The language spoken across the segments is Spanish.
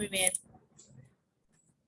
Muy bien.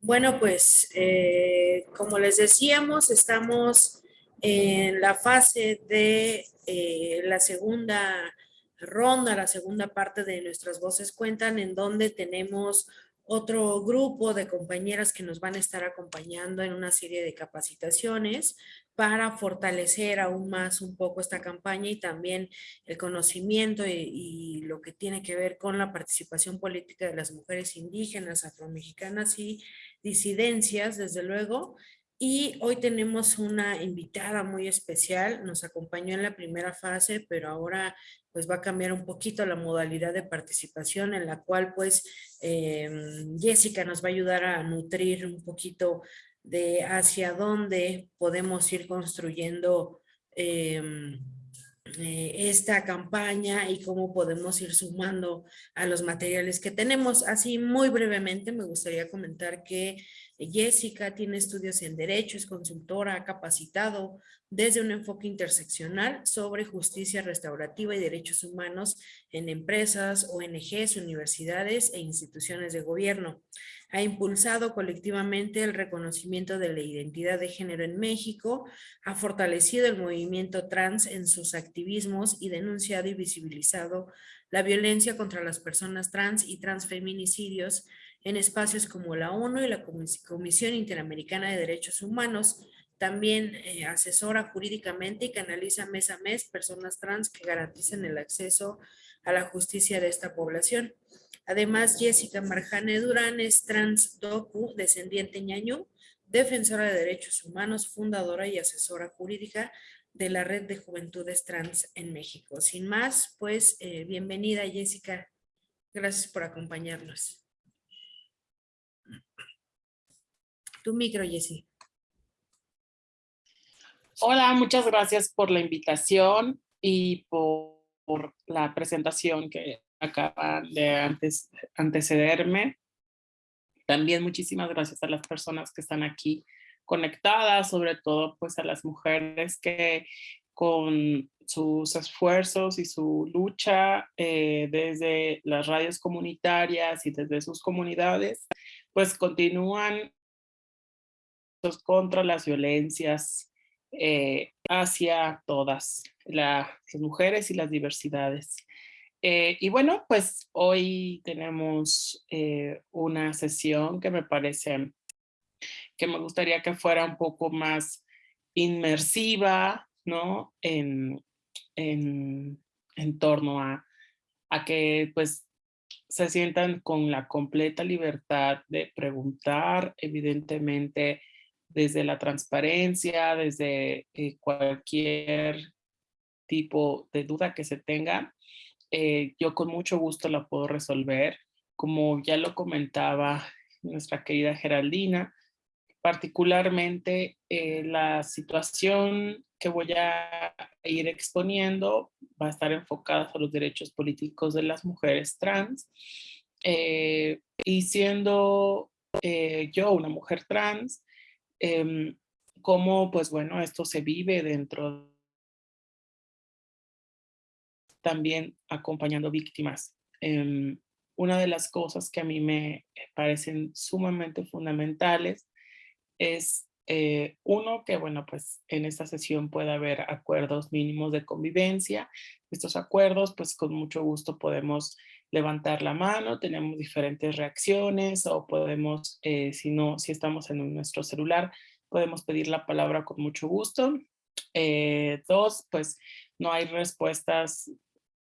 Bueno, pues eh, como les decíamos, estamos en la fase de eh, la segunda ronda, la segunda parte de Nuestras Voces Cuentan, en donde tenemos otro grupo de compañeras que nos van a estar acompañando en una serie de capacitaciones para fortalecer aún más un poco esta campaña y también el conocimiento y, lo que tiene que ver con la participación política de las mujeres indígenas, afromexicanas y disidencias, desde luego. Y hoy tenemos una invitada muy especial, nos acompañó en la primera fase, pero ahora pues va a cambiar un poquito la modalidad de participación en la cual pues em, Jessica nos va a ayudar a nutrir un poquito de hacia dónde podemos ir construyendo em, eh, esta campaña y cómo podemos ir sumando a los materiales que tenemos. Así muy brevemente me gustaría comentar que Jessica tiene estudios en Derecho, es consultora, ha capacitado desde un enfoque interseccional sobre justicia restaurativa y derechos humanos en empresas, ONGs, universidades e instituciones de gobierno. Ha impulsado colectivamente el reconocimiento de la identidad de género en México, ha fortalecido el movimiento trans en sus activismos y denunciado y visibilizado la violencia contra las personas trans y transfeminicidios en espacios como la ONU y la Comisión Interamericana de Derechos Humanos, también eh, asesora jurídicamente y canaliza mes a mes personas trans que garanticen el acceso a la justicia de esta población. Además, Jessica Marjane Durán es trans docu, descendiente ñañú, defensora de derechos humanos, fundadora y asesora jurídica de la Red de Juventudes Trans en México. Sin más, pues, eh, bienvenida Jessica. Gracias por acompañarnos. Tu micro, Jessica. Hola, muchas gracias por la invitación y por, la presentación que acaban de antecederme. También muchísimas gracias a las personas que están aquí conectadas, sobre todo pues a las mujeres que con sus esfuerzos y su lucha eh, desde las radios comunitarias y desde sus comunidades, pues continúan contra las violencias eh, hacia todas las mujeres y las diversidades. Eh, y bueno, pues hoy tenemos eh, una sesión que me parece que me gustaría que fuera un poco más inmersiva, ¿no? En, en, en torno a, a que pues se sientan con la completa libertad de preguntar, evidentemente desde la transparencia, desde eh, cualquier tipo de duda que se tenga, eh, yo con mucho gusto la puedo resolver. Como ya lo comentaba nuestra querida Geraldina, particularmente eh, la situación que voy a ir exponiendo va a estar enfocada a los derechos políticos de las mujeres trans. Eh, y siendo yo una mujer trans, em, cómo pues bueno, esto se vive dentro también acompañando víctimas. Em, una de las cosas que a mí me parecen sumamente fundamentales es eh, uno, que bueno, pues en esta sesión puede haber acuerdos mínimos de convivencia. Estos acuerdos, pues con mucho gusto podemos levantar la mano, tenemos diferentes reacciones o podemos, eh, si no, si estamos en nuestro celular, podemos pedir la palabra con mucho gusto. Eh, dos, pues no hay respuestas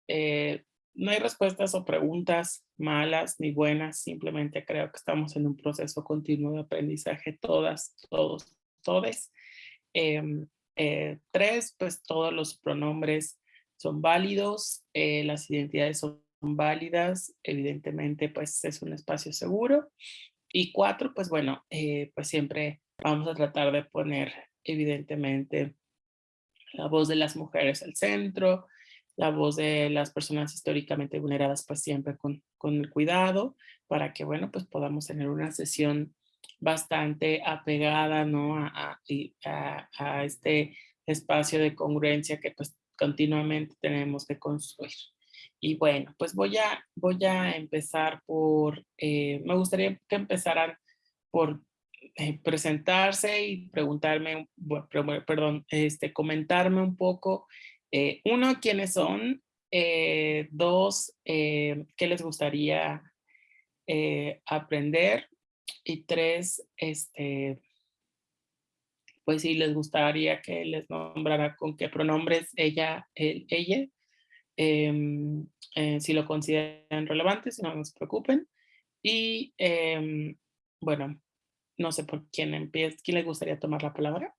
eh, no hay respuestas o preguntas malas ni buenas, simplemente creo que estamos en un proceso continuo de aprendizaje todas, todos, todes. Em, tres, pues todos los pronombres son válidos, las identidades son válidas, evidentemente pues es un espacio seguro. Y cuatro, pues bueno, pues siempre vamos a tratar de poner evidentemente la voz de las mujeres al centro, la voz de las personas históricamente vulneradas, pues siempre con, con el cuidado para que, bueno, pues podamos tener una sesión bastante apegada, ¿no? A, a, a, este espacio de congruencia que pues continuamente tenemos que construir. Y bueno, pues voy a, voy a empezar por, eh, me gustaría que empezaran por eh, presentarse y preguntarme, perdón, este, comentarme un poco, eh, uno, quiénes son, dos, qué les gustaría aprender y tres, este, pues si les gustaría que les nombrara con qué pronombres ella, él, ella, si lo consideran relevante, si no, no se preocupen. Y em, bueno, no sé por quién empieza, quién le gustaría tomar la palabra.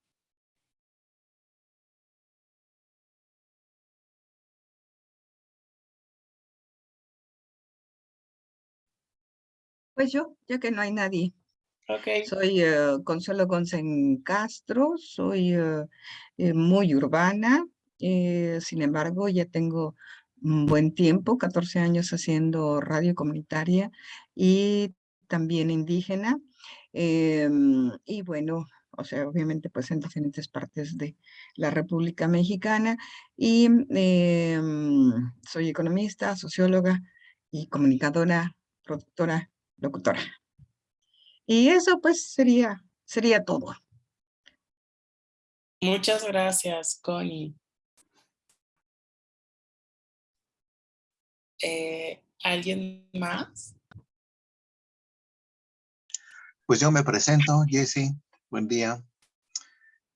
Pues yo, ya que no hay nadie. Okay. Soy eh, Consuelo González Castro, soy eh, muy urbana, eh, sin embargo, ya tengo un buen tiempo, 14 años haciendo radio comunitaria y también indígena. Em, y bueno, o sea, obviamente pues en diferentes partes de la República Mexicana. Y em, soy economista, socióloga y comunicadora, productora, locutora. Y eso pues sería, sería todo. Muchas gracias, Connie. Eh, ¿Alguien más? Pues yo me presento, Jesse. Buen día.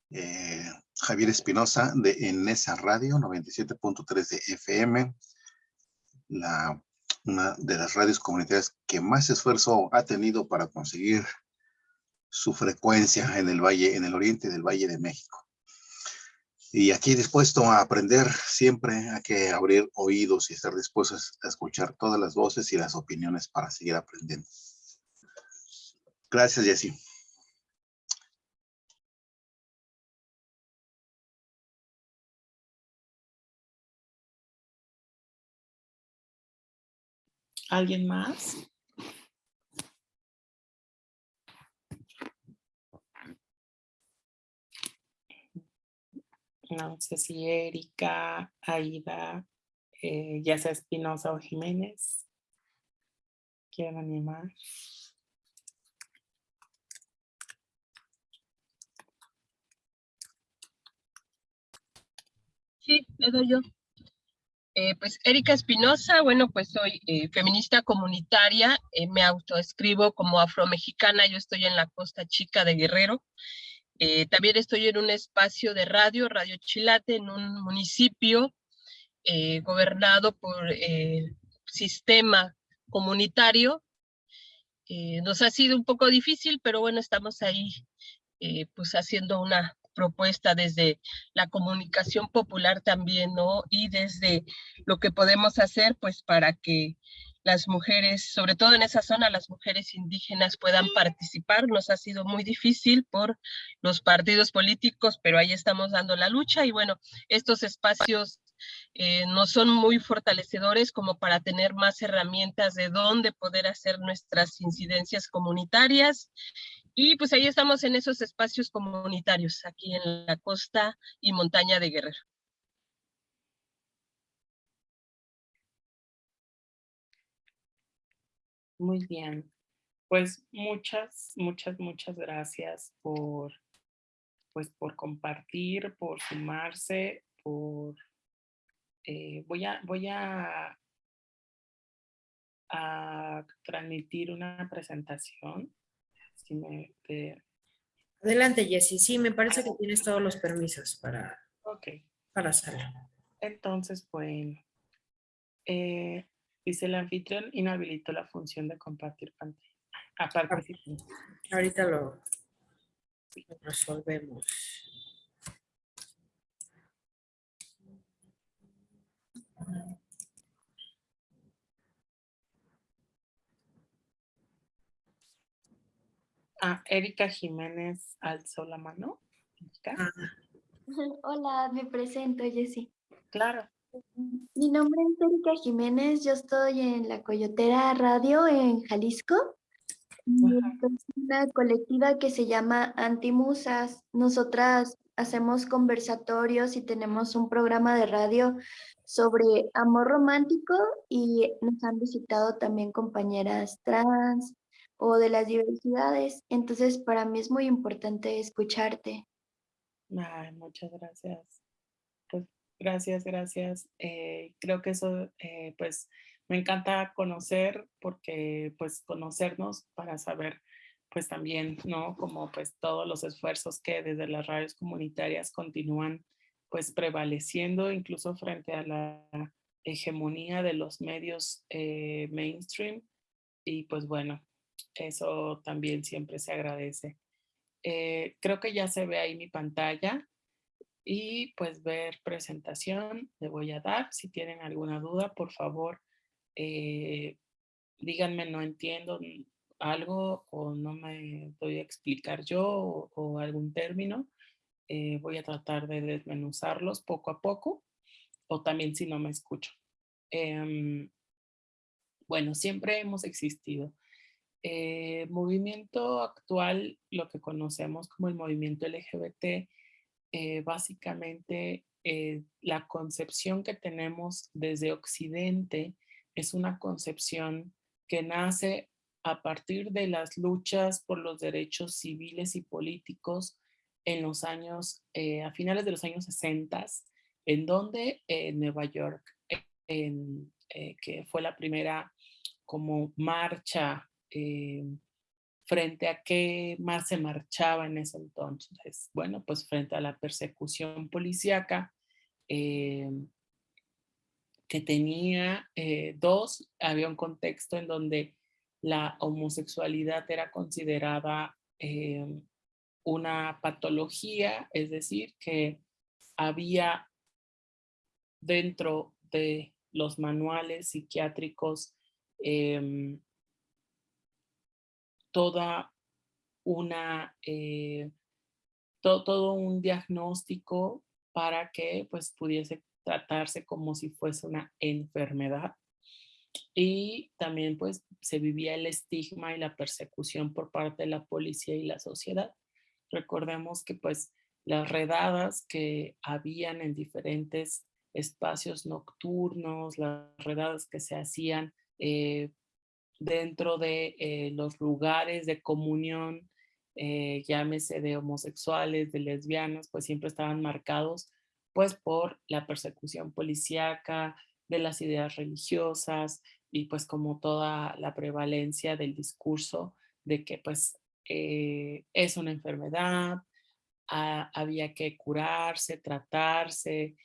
Eh, Javier Espinosa de Enesa Radio 97.3 de FM. La, una de las radios comunitarias que más esfuerzo ha tenido para conseguir su frecuencia en el valle, en el oriente del Valle de México. Y aquí dispuesto a aprender siempre, hay que abrir oídos y estar dispuestos a escuchar todas las voces y las opiniones para seguir aprendiendo. Gracias, Jessy. ¿Alguien más? No sé si Erika, Aida, eh, ya sea Espinosa o Jiménez, quieren animar. Sí, le doy yo. Eh, pues Erika Espinosa, bueno, pues soy eh, feminista comunitaria, me autoescribo como afromexicana, yo estoy en la Costa Chica de Guerrero, eh, también estoy en un espacio de radio, Radio Chilate, en un municipio eh, gobernado por el sistema comunitario. Eh, nos ha sido un poco difícil, pero bueno, estamos ahí pues haciendo una propuesta desde la comunicación popular también, ¿no? Y desde lo que podemos hacer, pues para que las mujeres, sobre todo en esa zona, las mujeres indígenas puedan participar. Nos ha sido muy difícil por los partidos políticos, pero ahí estamos dando la lucha y bueno, estos espacios eh, no son muy fortalecedores como para tener más herramientas de dónde poder hacer nuestras incidencias comunitarias. Y pues ahí estamos en esos espacios comunitarios, aquí en la costa y montaña de Guerrero. Muy bien. Pues muchas, muchas, muchas gracias por, pues por compartir, por sumarse, por... Eh, voy a, voy a, a transmitir una presentación. Si me, Adelante, Jessy. Sí, me parece que tienes todos los permisos para, okay. para hacerlo. Entonces, bueno, eh, Dice el anfitrión, inhabilitó la función de compartir pantalla. Aparte, ahorita lo resolvemos. Ah, Erika Jiménez alzó la mano. Ah. Hola, me presento, Jessy. Claro. Mi nombre es Erika Jiménez, yo estoy en la Coyotera Radio en Jalisco. Es una colectiva que se llama Antimusas. Nosotras hacemos conversatorios y tenemos un programa de radio sobre amor romántico y nos han visitado también compañeras trans o de las diversidades. Entonces, para mí es muy importante escucharte. Ay, muchas gracias. Gracias, gracias. Eh, creo que eso, eh, pues, me encanta conocer porque, pues, conocernos para saber, pues, también, ¿no? Como, pues, todos los esfuerzos que desde las radios comunitarias continúan pues prevaleciendo incluso frente a la hegemonía de los medios eh, mainstream y pues bueno, eso también siempre se agradece. Creo que ya se ve ahí mi pantalla y pues ver presentación le voy a dar. Si tienen alguna duda, por favor, eh, díganme no entiendo algo o no me doy a explicar yo o algún término eh, voy a tratar de desmenuzarlos poco a poco o también si no me escucho. Em, bueno, siempre hemos existido. Eh, movimiento actual, lo que conocemos como el movimiento LGBT, eh, básicamente la concepción que tenemos desde Occidente es una concepción que nace a partir de las luchas por los derechos civiles y políticos en los años, eh, a finales de los años 60, en donde Nueva York, eh, que fue la primera como marcha eh, frente a qué más se marchaba en ese entonces. Bueno, pues frente a la persecución policíaca que tenía dos, había un contexto en donde la homosexualidad era considerada una patología, es decir, que había dentro de los manuales psiquiátricos em, toda una, eh, todo un diagnóstico para que pues pudiese tratarse como si fuese una enfermedad. Y también pues se vivía el estigma y la persecución por parte de la policía y la sociedad. Recordemos que pues las redadas que habían en diferentes espacios nocturnos, las redadas que se hacían eh, dentro de eh, los lugares de comunión, eh, llámese de homosexuales, de lesbianas, pues siempre estaban marcados pues por la persecución policíaca, de las ideas religiosas y pues como toda la prevalencia del discurso de que pues eh, es una enfermedad, había que curarse, tratarse,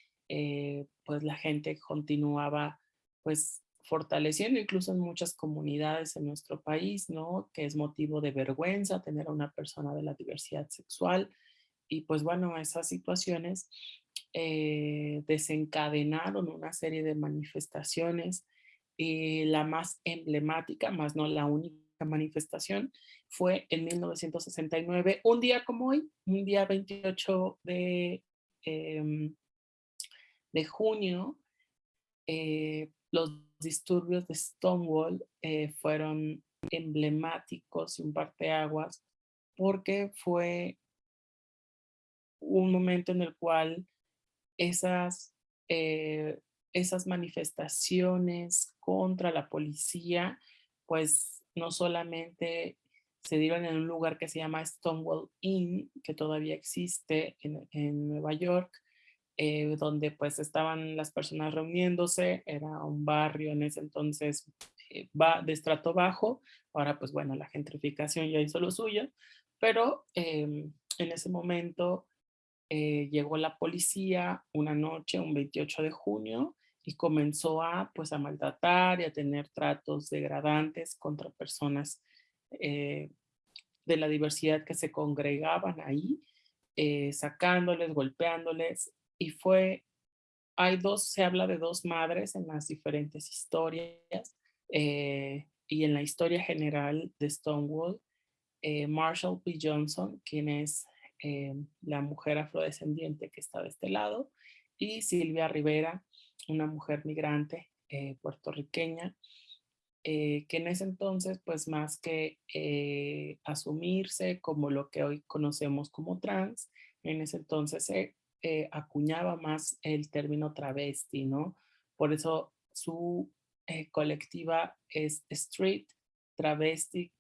pues la gente continuaba pues fortaleciendo incluso en muchas comunidades en nuestro país, ¿no? Que es motivo de vergüenza tener a una persona de la diversidad sexual. Y pues bueno, esas situaciones eh, desencadenaron una serie de manifestaciones y la más emblemática, más no la única manifestación, fue en 1969, un día como hoy, un día 28 de, em, de junio, eh, los disturbios de Stonewall eh, fueron emblemáticos y un parteaguas porque fue un momento en el cual esas, eh, esas manifestaciones contra la policía, pues no solamente se dieron en un lugar que se llama Stonewall Inn, que todavía existe en, Nueva York, eh, donde pues estaban las personas reuniéndose, era un barrio en ese entonces eh, de estrato bajo, ahora pues bueno, la gentrificación ya hizo lo suyo, pero em, en ese momento eh, llegó la policía una noche, un 28 de junio, y comenzó a pues a maltratar y a tener tratos degradantes contra personas de la diversidad que se congregaban ahí, sacándoles, golpeándoles. Y fue, hay dos, se habla de dos madres en las diferentes historias eh, y en la historia general de Stonewall, Marshall P. Johnson, quien es la mujer afrodescendiente que está de este lado, y Silvia Rivera, una mujer migrante puertorriqueña, eh, que en ese entonces, pues más que eh, asumirse como lo que hoy conocemos como trans, en ese entonces se eh, acuñaba más el término travesti, ¿no? Por eso su eh, colectiva es Street Travesti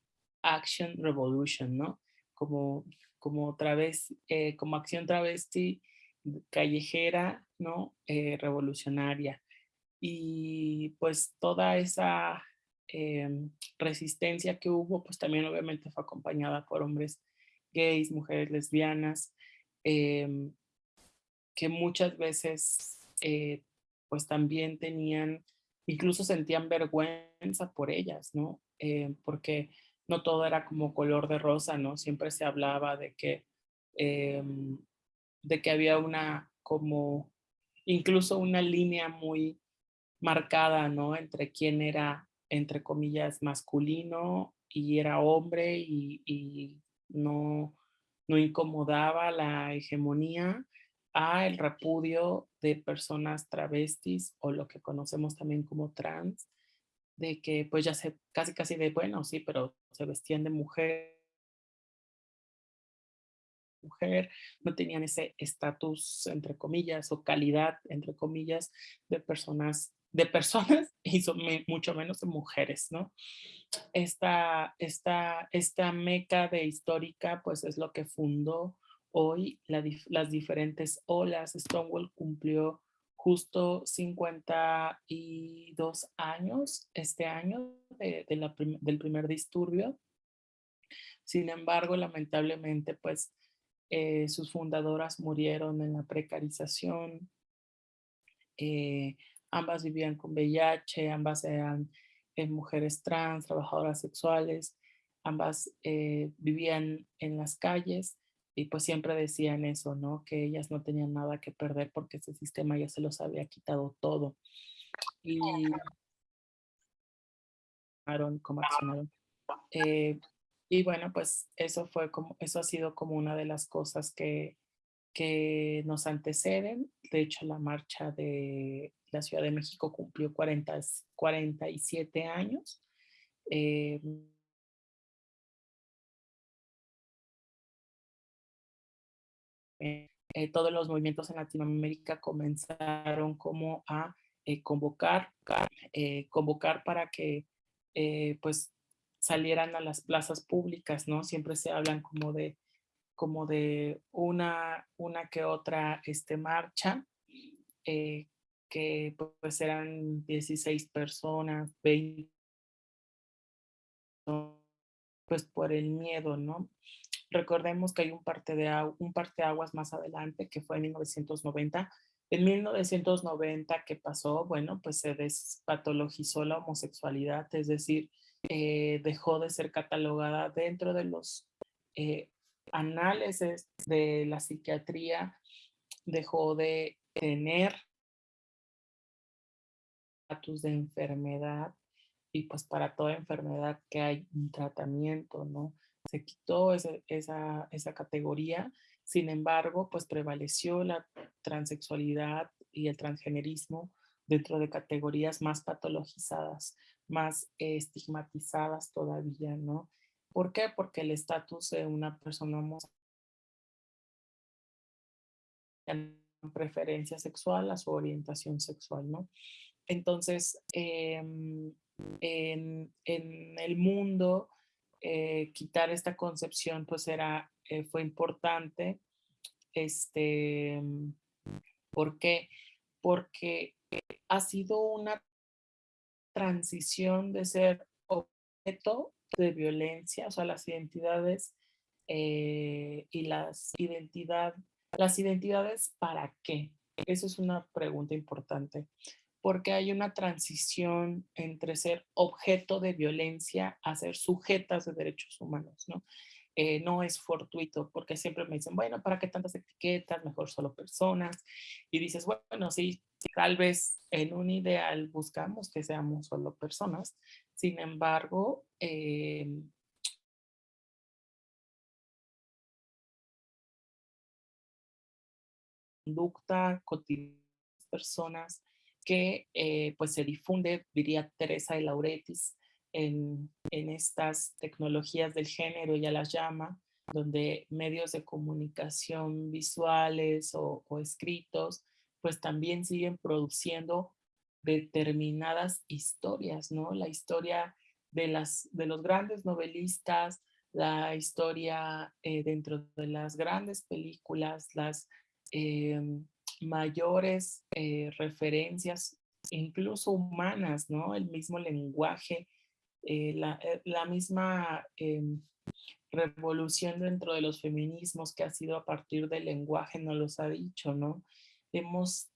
Action Revolution, ¿no? Como, como, eh, como acción travesti callejera, ¿no? Revolucionaria. Y pues toda esa em, resistencia que hubo, pues también obviamente fue acompañada por hombres gays, mujeres lesbianas, em, que muchas veces pues también tenían, incluso sentían vergüenza por ellas, ¿no? Eh, porque no todo era como color de rosa, ¿no? Siempre se hablaba de que, em, de que había una como, incluso una línea muy marcada, ¿no? Entre quién era, entre comillas, masculino y era hombre y, y no, no incomodaba la hegemonía a el repudio de personas travestis o lo que conocemos también como trans, de que pues ya se casi casi de, bueno, sí, pero se vestían de mujer, mujer, no tenían ese estatus, entre comillas, o calidad, entre comillas, de personas, de personas y son mucho menos de mujeres, ¿no? Esta, esta, esta meca de histórica, pues es lo que fundó hoy las diferentes olas. Stonewall cumplió justo 52 años este año de, del primer disturbio. Sin embargo, lamentablemente, pues eh, sus fundadoras murieron en la precarización. Eh, ambas vivían con VIH, ambas eran eh, mujeres trans, trabajadoras sexuales, ambas vivían en las calles y pues siempre decían eso, ¿no? Que ellas no tenían nada que perder porque ese sistema ya se los había quitado todo. Y cómo accionaron. Eh, y bueno, pues eso fue como, eso ha sido como una de las cosas que, que nos anteceden. De hecho, la marcha de la Ciudad de México cumplió 40, 47 años. Eh, Eh, todos los movimientos en Latinoamérica comenzaron como a eh, convocar, eh, convocar para que pues salieran a las plazas públicas, ¿no? Siempre se hablan como de, como de una, una que otra este, marcha, que pues eran 16 personas, 20, pues por el miedo, ¿no? Recordemos que hay un, parte de, un parteaguas más adelante, que fue en 1990. En 1990, ¿qué pasó? Bueno, pues se despatologizó la homosexualidad, es decir, eh, dejó de ser catalogada dentro de los eh, análisis de la psiquiatría, dejó de tener estatus de enfermedad y pues para toda enfermedad que hay un tratamiento, ¿no? Se quitó esa, esa categoría, sin embargo, pues prevaleció la transexualidad y el transgenerismo dentro de categorías más patologizadas, más estigmatizadas todavía, ¿no? ¿Por qué? Porque el estatus de una persona homosexual preferencia sexual a su orientación sexual, ¿no? Entonces, em, en, en, el mundo eh, quitar esta concepción pues era, eh, fue importante. Este, ¿Por qué? Porque ha sido una transición de ser objeto de violencia, o sea, las identidades eh, y las identidad, las identidades para qué. Eso es una pregunta importante porque hay una transición entre ser objeto de violencia a ser sujetas de derechos humanos, ¿no? Eh, no es fortuito, porque siempre me dicen, bueno, ¿para qué tantas etiquetas? Mejor solo personas. Y dices, bueno, sí, tal vez en un ideal buscamos que seamos solo personas. Sin embargo, eh, conducta cotidiana personas que eh, pues se difunde, diría Teresa de Lauretis, en, estas tecnologías del género, ya las llama, donde medios de comunicación visuales o, escritos, pues también siguen produciendo determinadas historias, ¿no? La historia de, las, de los grandes novelistas, la historia eh, dentro de las grandes películas, las em, mayores eh, referencias, incluso humanas, ¿no? El mismo lenguaje, eh, la, la, misma em, revolución dentro de los feminismos que ha sido a partir del lenguaje, nos los ha dicho, ¿no? Hemos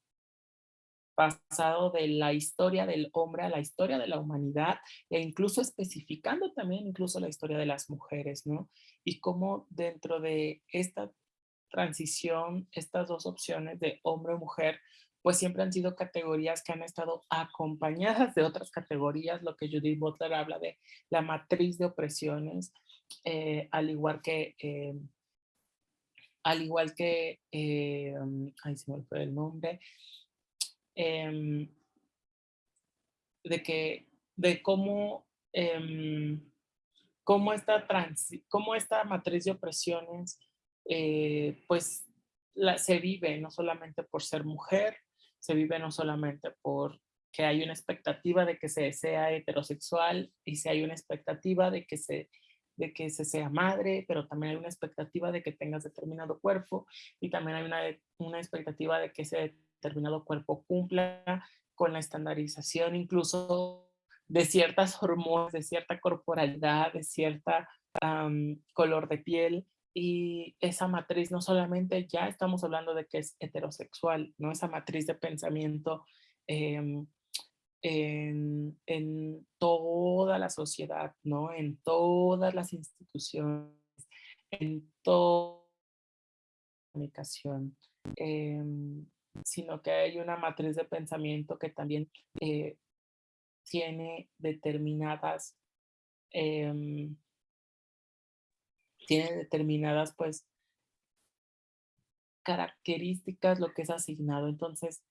pasado de la historia del hombre a la historia de la humanidad e incluso especificando también incluso la historia de las mujeres, ¿no? Y cómo dentro de esta transición, estas dos opciones de hombre o mujer, pues siempre han sido categorías que han estado acompañadas de otras categorías, lo que Judith Butler habla de la matriz de opresiones, eh, al igual que, eh, al igual que, eh, se me fue el nombre, Em, de que, de cómo, em, cómo, esta cómo esta matriz de opresiones, eh, pues se vive no solamente por ser mujer, se vive no solamente por que hay una expectativa de que se sea heterosexual y si hay una expectativa de que se de que se sea madre, pero también hay una expectativa de que tengas determinado cuerpo y también hay una, una expectativa de que se determinado cuerpo cumpla con la estandarización incluso de ciertas hormonas, de cierta corporalidad, de cierta color de piel. Y esa matriz no solamente ya estamos hablando de que es heterosexual, ¿no? Esa matriz de pensamiento em, en, en, toda la sociedad, ¿no? En todas las instituciones, en toda la comunicación. Em, sino que hay una matriz de pensamiento que también eh, tiene determinadas, em, tiene determinadas pues características lo que es asignado. Entonces,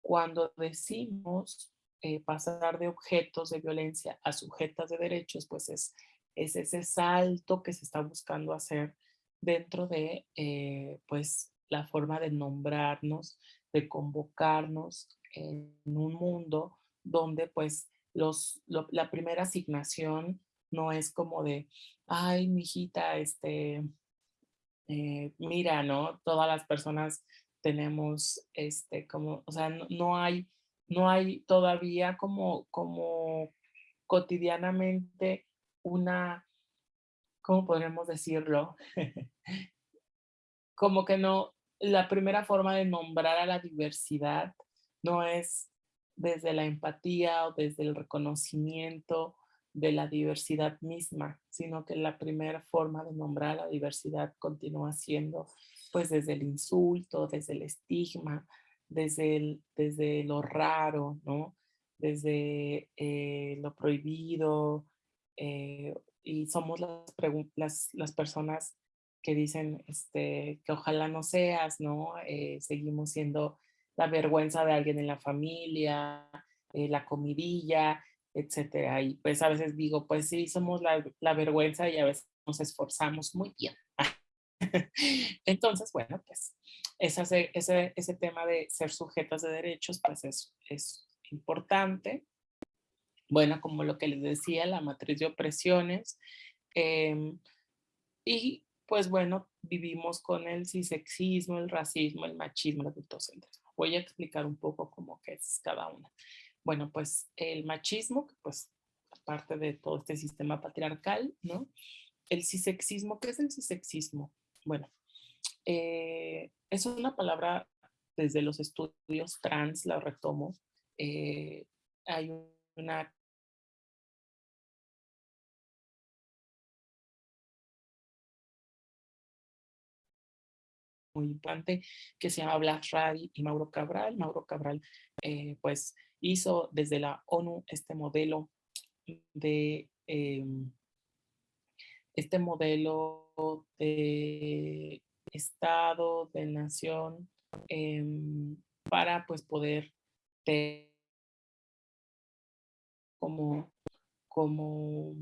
cuando decimos eh, pasar de objetos de violencia a sujetas de derechos, pues es, es ese salto que se está buscando hacer dentro de eh, pues la forma de nombrarnos, de convocarnos en un mundo donde pues los, la primera asignación no es como de, ay, mi hijita, este, eh, mira, ¿no? Todas las personas tenemos, este, como, o sea, no, hay, no hay todavía como, como cotidianamente una, ¿cómo podríamos decirlo? como que no, la primera forma de nombrar a la diversidad no es desde la empatía o desde el reconocimiento de la diversidad misma, sino que la primera forma de nombrar la diversidad continúa siendo pues desde el insulto, desde el estigma, desde, desde lo raro, ¿no? Desde eh, lo prohibido, eh, y somos las, las, las personas que dicen este, que ojalá no seas, ¿no? Eh, seguimos siendo la vergüenza de alguien en la familia, la comidilla, etcétera. Y pues a veces digo, pues sí, somos la, la vergüenza y a veces nos esforzamos muy bien. Entonces, bueno, pues ese, ese, ese tema de ser sujetas de derechos, pues es, es importante. Bueno, como lo que les decía, la matriz de opresiones. Eh, y pues bueno, vivimos con el cisexismo, el racismo, el machismo, el adultocentrismo. Voy a explicar un poco cómo que es cada una. Bueno, pues el machismo, pues aparte de todo este sistema patriarcal, ¿no? El cisexismo, ¿qué es el cisexismo? Bueno, eh, es una palabra desde los estudios trans, la retomo. Eh, hay una muy importante que se llama Black Radi y Mauro Cabral. Mauro Cabral eh, pues hizo desde la ONU este modelo de em, este modelo de Estado, de nación, em, para pues poder tener como, como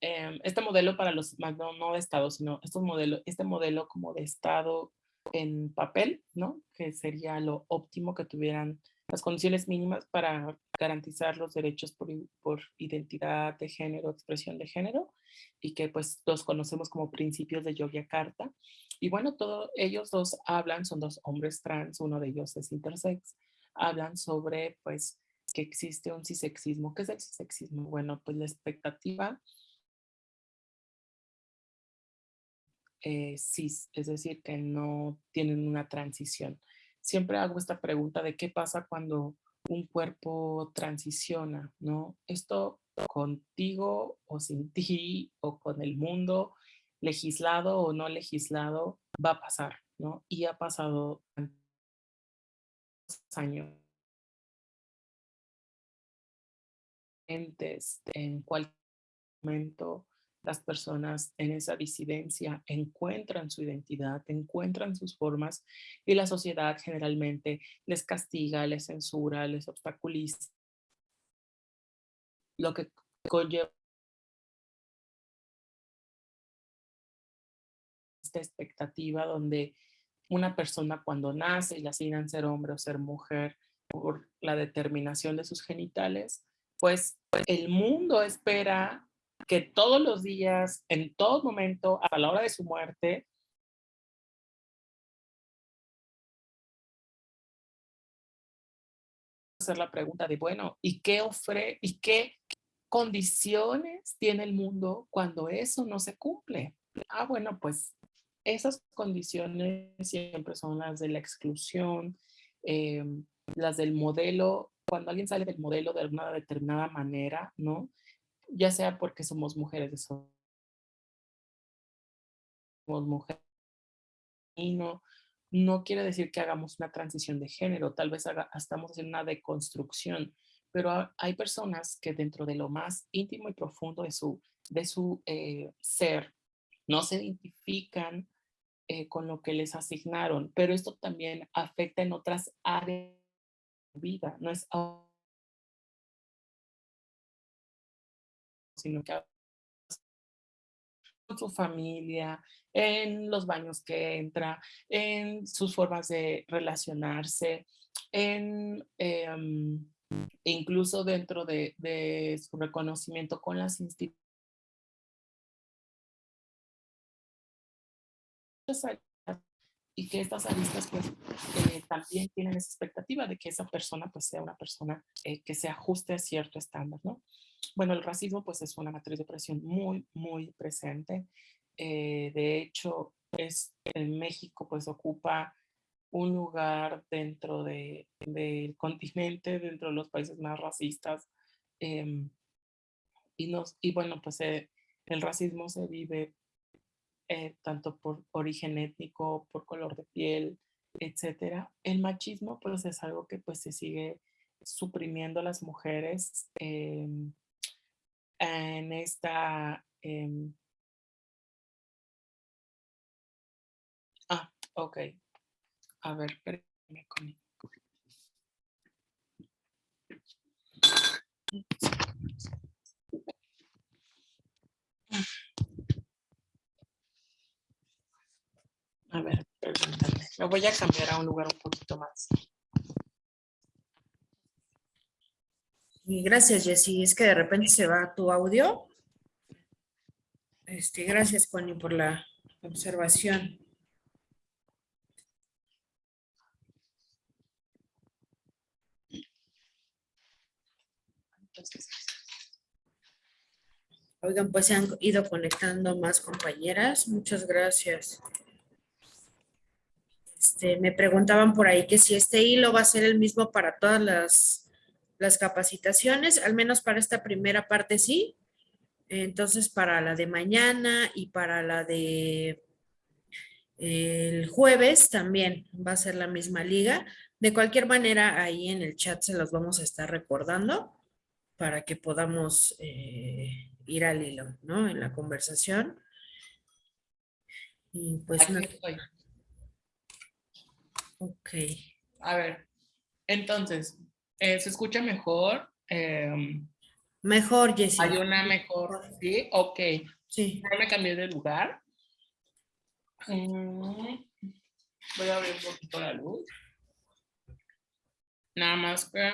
em, este modelo para los, no, no de Estado, sino estos modelos, este modelo como de Estado en papel, ¿no? Que sería lo óptimo que tuvieran las condiciones mínimas para garantizar los derechos por, por, identidad de género, expresión de género, y que pues los conocemos como principios de Yogyakarta. Y bueno, todos ellos dos hablan, son dos hombres trans, uno de ellos es intersex, hablan sobre pues que existe un cisexismo. ¿Qué es el cisexismo? Bueno, pues la expectativa eh, cis, es decir, que no tienen una transición siempre hago esta pregunta de qué pasa cuando un cuerpo transiciona, ¿no? Esto contigo o sin ti o con el mundo, legislado o no legislado, va a pasar, ¿no? Y ha pasado años. En cualquier momento las personas en esa disidencia encuentran su identidad, encuentran sus formas y la sociedad generalmente les castiga, les censura, les obstaculiza. Lo que conlleva esta expectativa donde una persona cuando nace y la asignan ser hombre o ser mujer por la determinación de sus genitales, pues el mundo espera que todos los días, en todo momento, a la hora de su muerte, hacer la pregunta de, bueno, ¿y qué ofrece y qué condiciones tiene el mundo cuando eso no se cumple? Ah, bueno, pues esas condiciones siempre son las de la exclusión, em, las del modelo, cuando alguien sale del modelo de una determinada manera, ¿no? Ya sea porque somos mujeres, somos mujeres, no, no quiere decir que hagamos una transición de género, tal vez estamos en una deconstrucción, pero hay personas que dentro de lo más íntimo y profundo de su, de su eh, ser no se identifican eh, con lo que les asignaron, pero esto también afecta en otras áreas de vida, no es sino que con su familia, en los baños que entra, en sus formas de relacionarse, en, em, incluso dentro de, su reconocimiento con las instituciones. Y que estas aristas pues eh, también tienen esa expectativa de que esa persona pues sea una persona eh, que se ajuste a cierto estándar, ¿no? Bueno, el racismo pues es una matriz de opresión muy, muy presente. Eh, de hecho, es, en México pues ocupa un lugar dentro de, del continente, dentro de los países más racistas. Em, y, nos, y bueno, pues eh, el racismo se vive eh, tanto por origen étnico, por color de piel, etcétera. El machismo pues es algo que pues se sigue suprimiendo a las mujeres. Em, en esta... Em ah, ok. A ver, espérenme con A ver, perdóname. Me voy a cambiar a un lugar un poquito más. Y gracias, Jessy. Es que de repente se va tu audio. Este, gracias, Connie, por la observación. Oigan, pues se han ido conectando más compañeras. Muchas gracias. Este, me preguntaban por ahí que si este hilo va a ser el mismo para todas las las capacitaciones, al menos para esta primera parte sí. Entonces, para la de mañana y para la de el jueves también va a ser la misma liga. De cualquier manera, ahí en el chat se los vamos a estar recordando para que podamos eh, ir al hilo, ¿no? En la conversación. Y pues... no... Ok. A ver, entonces, eh, ¿Se escucha mejor? Em, mejor, Jessica. Hay una mejor, ¿sí? Ok. Sí. Ya me cambié de lugar. Mm, voy a abrir un poquito la luz. Nada más que...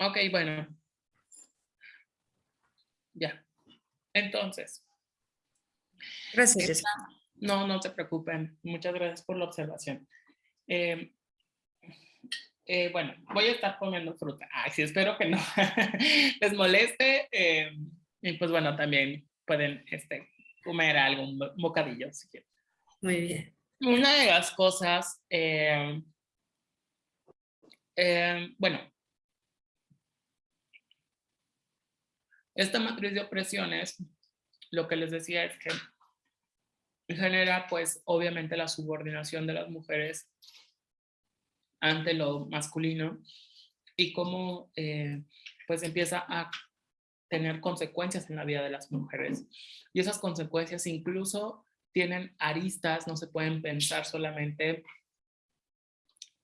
Ok, bueno. Ya. Entonces. Gracias. No, no se preocupen. Muchas gracias por la observación. Eh, eh, bueno, voy a estar comiendo fruta. Ay, sí, espero que no les moleste. Eh, y pues bueno, también pueden este, comer algo, un bocadillo si quieren. Muy bien. Una de las cosas, bueno, esta matriz de opresiones, lo que les decía es que genera pues obviamente la subordinación de las mujeres ante lo masculino y cómo eh, pues empieza a tener consecuencias en la vida de las mujeres. Y esas consecuencias incluso tienen aristas, no se pueden pensar solamente,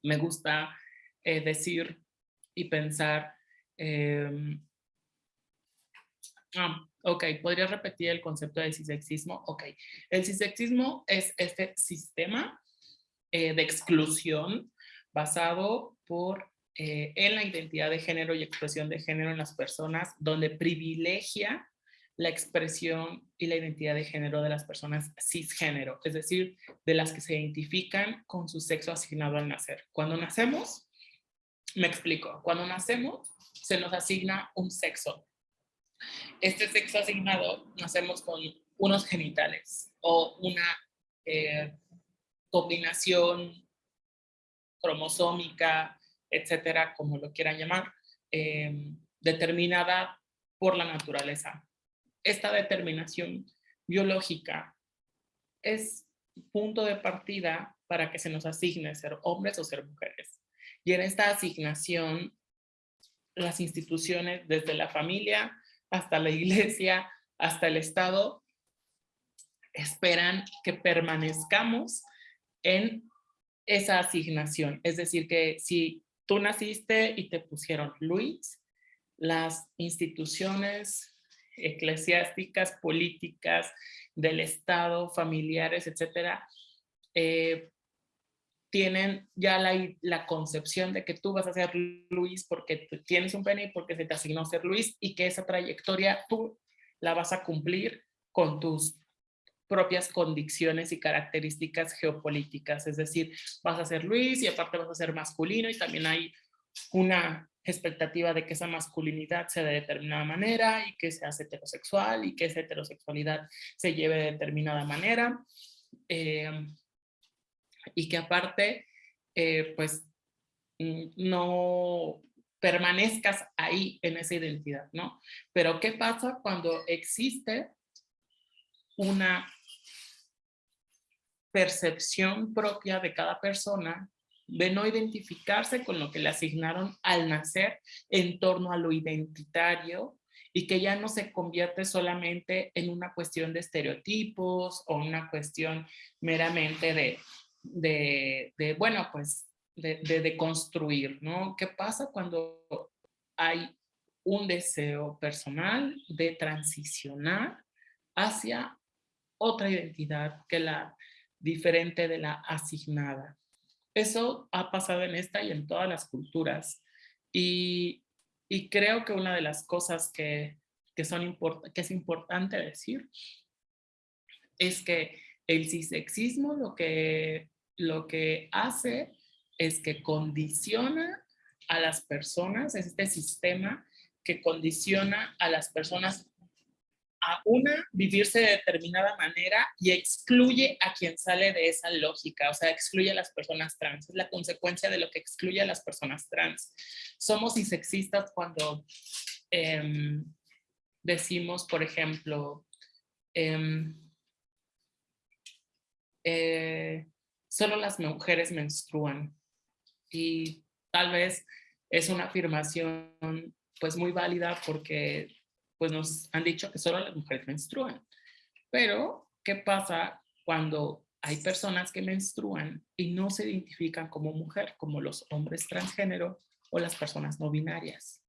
me gusta eh, decir y pensar, eh, ah, ok, ¿podría repetir el concepto de cisexismo? Ok, el cisexismo es este sistema de exclusión basado por, eh, en la identidad de género y expresión de género en las personas, donde privilegia la expresión y la identidad de género de las personas cisgénero, es decir, de las que se identifican con su sexo asignado al nacer. Cuando nacemos, me explico, cuando nacemos se nos asigna un sexo. Este sexo asignado nacemos con unos genitales o una eh, combinación cromosómica, etcétera, como lo quieran llamar, eh, determinada por la naturaleza. Esta determinación biológica es punto de partida para que se nos asigne ser hombres o ser mujeres. Y en esta asignación, las instituciones, desde la familia hasta la iglesia, hasta el Estado, esperan que permanezcamos en esa asignación. Es decir, que si tú naciste y te pusieron Luis, las instituciones eclesiásticas, políticas, del Estado, familiares, etcétera, eh, tienen ya la, la, concepción de que tú vas a ser Luis porque tienes un pene y porque se te asignó ser Luis y que esa trayectoria tú la vas a cumplir con tus propias condiciones y características geopolíticas, es decir, vas a ser Luis y aparte vas a ser masculino y también hay una expectativa de que esa masculinidad sea de determinada manera y que seas heterosexual y que esa heterosexualidad se lleve de determinada manera eh, y que aparte eh, pues mm, no permanezcas ahí en esa identidad, ¿no? Pero ¿qué pasa cuando existe una percepción propia de cada persona de no identificarse con lo que le asignaron al nacer en torno a lo identitario y que ya no se convierte solamente en una cuestión de estereotipos o una cuestión meramente de, bueno, pues de, construir, ¿no? ¿Qué pasa cuando hay un deseo personal de transicionar hacia otra identidad que la diferente de la asignada. Eso ha pasado en esta y en todas las culturas. Y, creo que una de las cosas que, son que es importante decir es que el cisexismo lo que, lo que hace es que condiciona a las personas, es este sistema que condiciona a las personas a una vivirse de determinada manera y excluye a quien sale de esa lógica, o sea, excluye a las personas trans. Es la consecuencia de lo que excluye a las personas trans. Somos sexistas cuando em, decimos, por ejemplo, em, eh, solo las mujeres menstruan y tal vez es una afirmación pues muy válida porque pues nos han dicho que solo las mujeres menstruan. Pero, ¿qué pasa cuando hay personas que menstruan y no se identifican como mujer, como los hombres transgénero o las personas no binarias?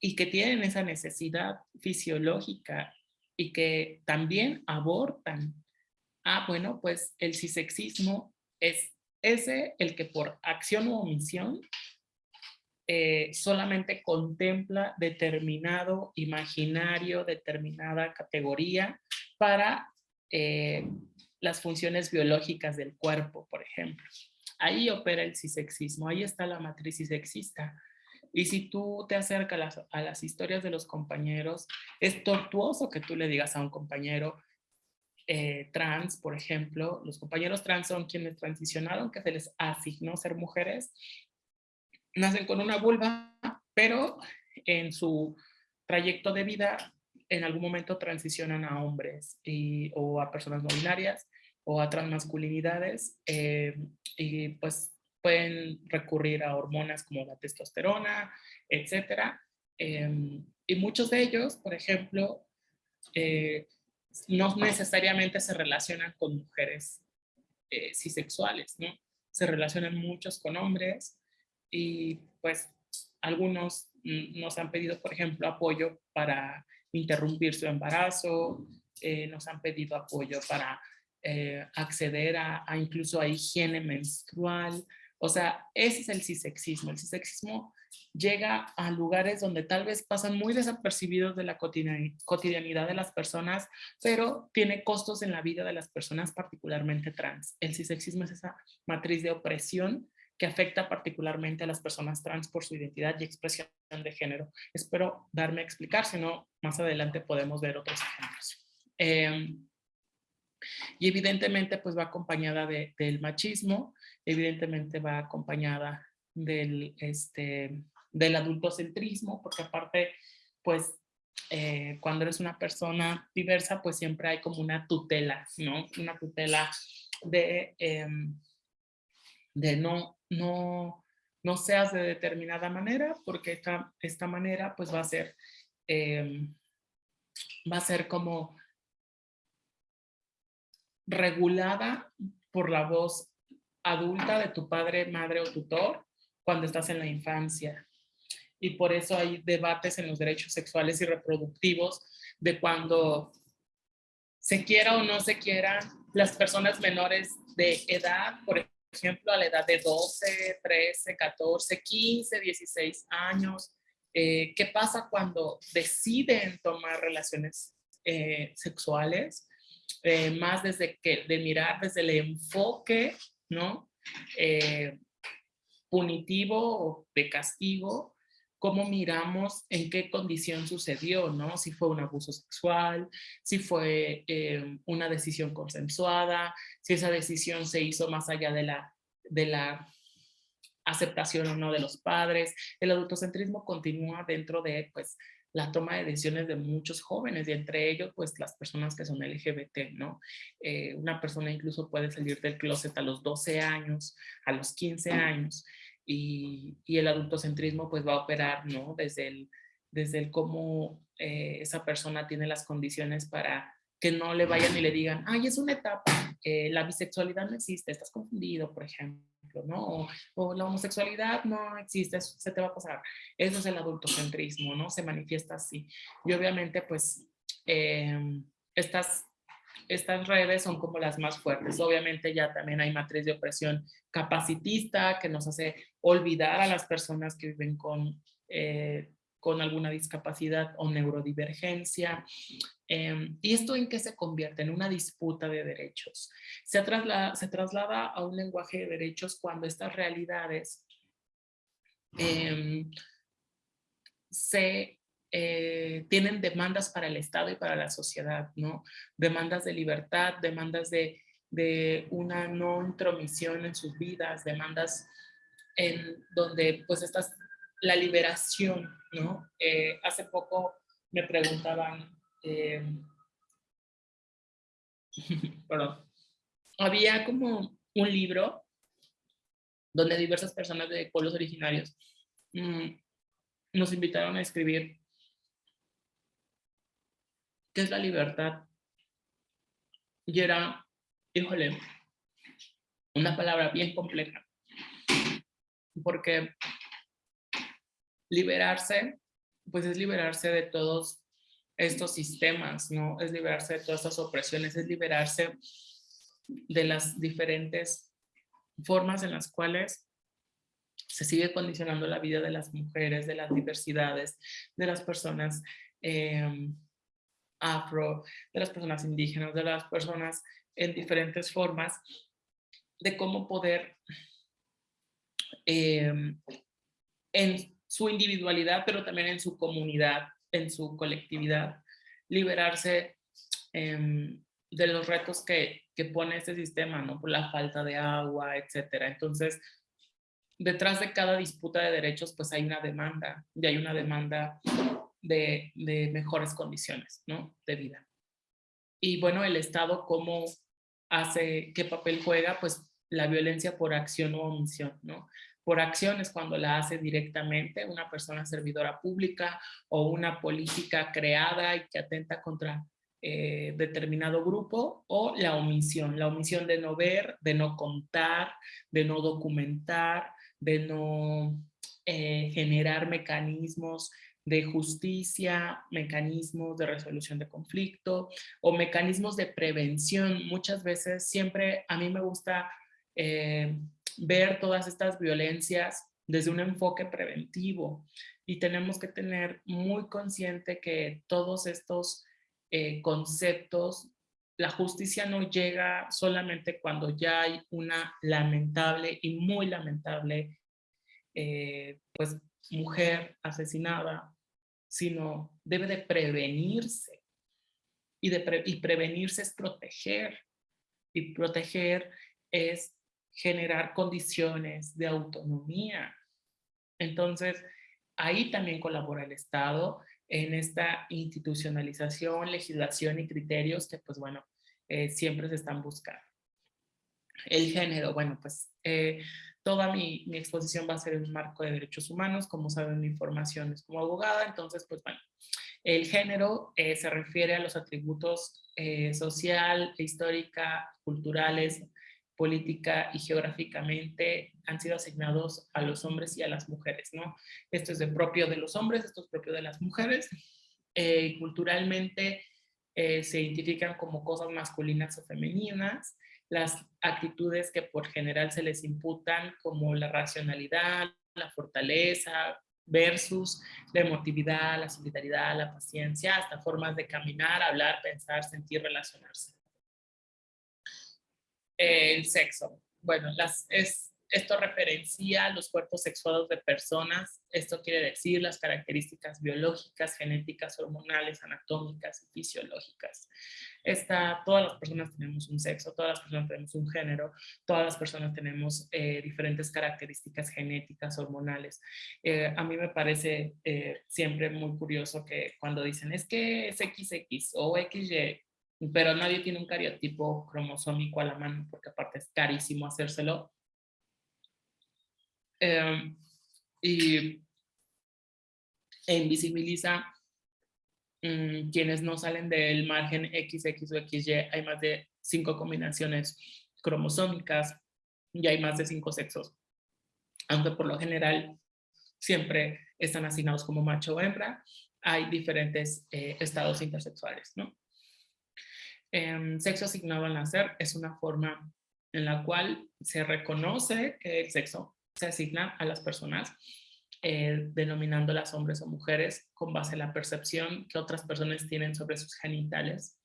Y que tienen esa necesidad fisiológica y que también abortan. Ah, bueno, pues el cisexismo es ese el que por acción u omisión eh, solamente contempla determinado imaginario, determinada categoría para eh, las funciones biológicas del cuerpo, por ejemplo. Ahí opera el cisexismo, ahí está la matriz cisexista. Y si tú te acercas a las, historias de los compañeros, es tortuoso que tú le digas a un compañero eh, trans, por ejemplo, los compañeros trans son quienes transicionaron, que se les asignó ser mujeres, nacen con una vulva, pero en su trayecto de vida en algún momento transicionan a hombres o a personas no binarias o a transmasculinidades eh, y pues pueden recurrir a hormonas como la testosterona, etcétera. Em, y muchos de ellos, por ejemplo, eh, no necesariamente se relacionan con mujeres eh, cisexuales, ¿no? Se relacionan muchos con hombres y pues algunos nos han pedido, por ejemplo, apoyo para interrumpir su embarazo, eh, nos han pedido apoyo para eh, acceder a, incluso a higiene menstrual. O sea, ese es el cisexismo. El cisexismo llega a lugares donde tal vez pasan muy desapercibidos de la cotidianidad de las personas, pero tiene costos en la vida de las personas, particularmente trans. El cisexismo es esa matriz de opresión que afecta particularmente a las personas trans por su identidad y expresión de género. Espero darme a explicar, si no, más adelante podemos ver otros ejemplos. Em, y evidentemente, pues va acompañada del machismo, evidentemente va acompañada del, este, del adultocentrismo, porque aparte, pues, eh, cuando eres una persona diversa, pues siempre hay como una tutela, ¿no? Una tutela de, em, de no no, no seas de determinada manera, porque esta, esta manera pues va a ser, em, va a ser como regulada por la voz adulta de tu padre, madre o tutor cuando estás en la infancia. Y por eso hay debates en los derechos sexuales y reproductivos de cuando se quiera o no se quiera las personas menores de edad, por ejemplo, a la edad de 12, 13, 14, 15, 16 años. Eh, ¿Qué pasa cuando deciden tomar relaciones eh, sexuales? Eh, más desde que, de mirar desde el enfoque, ¿no? punitivo o de castigo cómo miramos en qué condición sucedió, ¿no? Si fue un abuso sexual, si fue eh, una decisión consensuada, si esa decisión se hizo más allá de la, de la aceptación o no de los padres. El adultocentrismo continúa dentro de, pues, la toma de decisiones de muchos jóvenes y entre ellos, pues, las personas que son LGBT, ¿no? Eh, una persona incluso puede salir del closet a los 12 años, a los 15 años y, el adultocentrismo pues va a operar, ¿no? Desde el, desde el cómo eh, esa persona tiene las condiciones para que no le vayan y le digan, ay, es una etapa, eh, la bisexualidad no existe, estás confundido, por ejemplo, ¿no? O, la homosexualidad no existe, se te va a pasar. Eso es el adultocentrismo, ¿no? Se manifiesta así. Y obviamente, pues, em, estas estas redes son como las más fuertes. Obviamente ya también hay matriz de opresión capacitista que nos hace olvidar a las personas que viven con, eh, con alguna discapacidad o neurodivergencia. Em, ¿Y esto en qué se convierte? En una disputa de derechos. Se, traslada, se traslada a un lenguaje de derechos cuando estas realidades em, se eh, tienen demandas para el Estado y para la sociedad, ¿no? Demandas de libertad, demandas de, de una no intromisión en sus vidas, demandas en donde pues estás la liberación, ¿no? Eh, hace poco me preguntaban, eh, perdón, había como un libro donde diversas personas de pueblos originarios mm, nos invitaron a escribir ¿Qué es la libertad? Y era, híjole, una palabra bien compleja. Porque liberarse, pues es liberarse de todos estos sistemas, ¿no? Es liberarse de todas estas opresiones, es liberarse de las diferentes formas en las cuales se sigue condicionando la vida de las mujeres, de las diversidades, de las personas em, afro, de las personas indígenas, de las personas en diferentes formas, de cómo poder em, en su individualidad, pero también en su comunidad, en su colectividad, liberarse em, de los retos que, que, pone este sistema, ¿no? Por la falta de agua, etcétera. Entonces, detrás de cada disputa de derechos, pues hay una demanda, y hay una demanda de, mejores condiciones, ¿no? De vida. Y bueno, el Estado, ¿cómo hace, qué papel juega? Pues la violencia por acción o omisión, ¿no? Por acción es cuando la hace directamente una persona servidora pública o una política creada y que atenta contra eh, determinado grupo o la omisión, la omisión de no ver, de no contar, de no documentar, de no eh, generar mecanismos de justicia, mecanismos de resolución de conflicto o mecanismos de prevención. Muchas veces siempre a mí me gusta eh, ver todas estas violencias desde un enfoque preventivo y tenemos que tener muy consciente que todos estos eh, conceptos, la justicia no llega solamente cuando ya hay una lamentable y muy lamentable eh, pues, mujer asesinada, sino debe de prevenirse. Y, de y prevenirse es proteger. Y proteger es generar condiciones de autonomía. Entonces, ahí también colabora el Estado en esta institucionalización, legislación y criterios que, pues bueno, eh, siempre se están buscando. El género, bueno, pues eh, toda mi, exposición va a ser en un marco de derechos humanos, como saben mi formación es como abogada, entonces pues bueno, el género eh, se refiere a los atributos social, histórica, culturales, política y geográficamente han sido asignados a los hombres y a las mujeres, ¿no? Esto es propio de los hombres, esto es propio de las mujeres. Eh, culturalmente eh, se identifican como cosas masculinas o femeninas, las actitudes que por general se les imputan como la racionalidad, la fortaleza, versus la emotividad, la solidaridad, la paciencia, hasta formas de caminar, hablar, pensar, sentir, relacionarse el sexo. Bueno, las, es, esto referencia los cuerpos sexuados de personas. Esto quiere decir las características biológicas, genéticas, hormonales, anatómicas y fisiológicas. Esta, todas las personas tenemos un sexo, todas las personas tenemos un género, todas las personas tenemos eh, diferentes características genéticas, hormonales. Eh, a mí me parece eh, siempre muy curioso que cuando dicen es que es XX o XY, pero nadie tiene un cariotipo cromosómico a la mano porque aparte es carísimo hacérselo. Em, y invisibiliza mm, quienes no salen del margen XX o XY. Hay más de cinco combinaciones cromosómicas y hay más de cinco sexos. Aunque por lo general siempre están asignados como macho o hembra, hay diferentes eh, estados intersexuales, ¿no? Em, sexo asignado al nacer es una forma en la cual se reconoce que el sexo se asigna a las personas, eh, denominándolas hombres o mujeres con base en la percepción que otras personas tienen sobre sus genitales.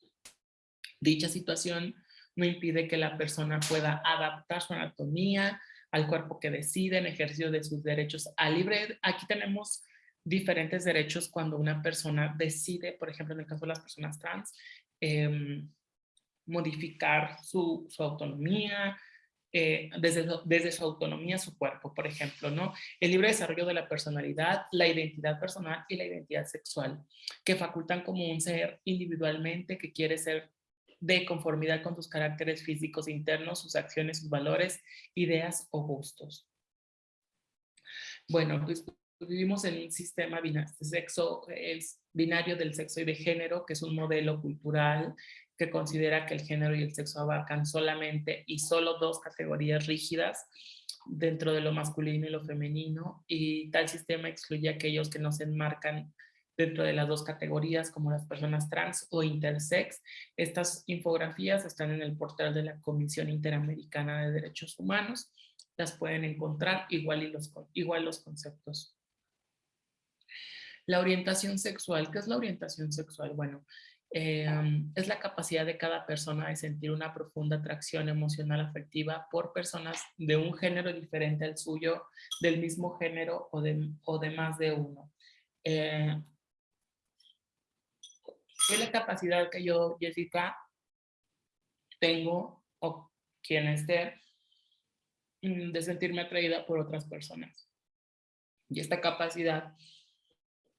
Dicha situación no impide que la persona pueda adaptar su anatomía al cuerpo que decide en ejercicio de sus derechos a libre. Aquí tenemos diferentes derechos cuando una persona decide, por ejemplo, en el caso de las personas trans, eh, modificar su, autonomía, eh, desde, su autonomía su cuerpo, por ejemplo, ¿no? El libre desarrollo de la personalidad, la identidad personal y la identidad sexual, que facultan como un ser individualmente que quiere ser de conformidad con sus caracteres físicos internos, sus acciones, sus valores, ideas o gustos. Bueno, pues vivimos en un sistema binario del sexo y de género, que es un modelo cultural que considera que el género y el sexo abarcan solamente y solo dos categorías rígidas dentro de lo masculino y lo femenino y tal sistema excluye a aquellos que no se enmarcan dentro de las dos categorías como las personas trans o intersex. Estas infografías están en el portal de la Comisión Interamericana de Derechos Humanos. Las pueden encontrar igual, y los, igual los conceptos. La orientación sexual. ¿Qué es la orientación sexual? Bueno, em, es la capacidad de cada persona de sentir una profunda atracción emocional afectiva por personas de un género diferente al suyo, del mismo género o de, o de más de uno. Eh, es la capacidad que yo, Jessica, tengo o quien esté mm, de sentirme atraída por otras personas. Y esta capacidad,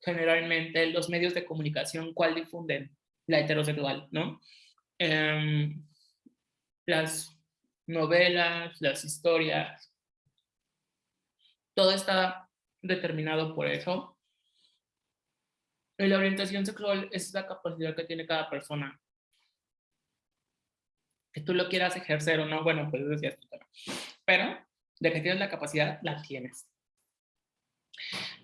generalmente los medios de comunicación, ¿cuál difunden? La heterosexual, ¿no? Em, las novelas, las historias, todo está determinado por eso la orientación sexual es la capacidad que tiene cada persona. Que tú lo quieras ejercer o no, bueno, pues decías tú, pero de que tienes la capacidad, la tienes.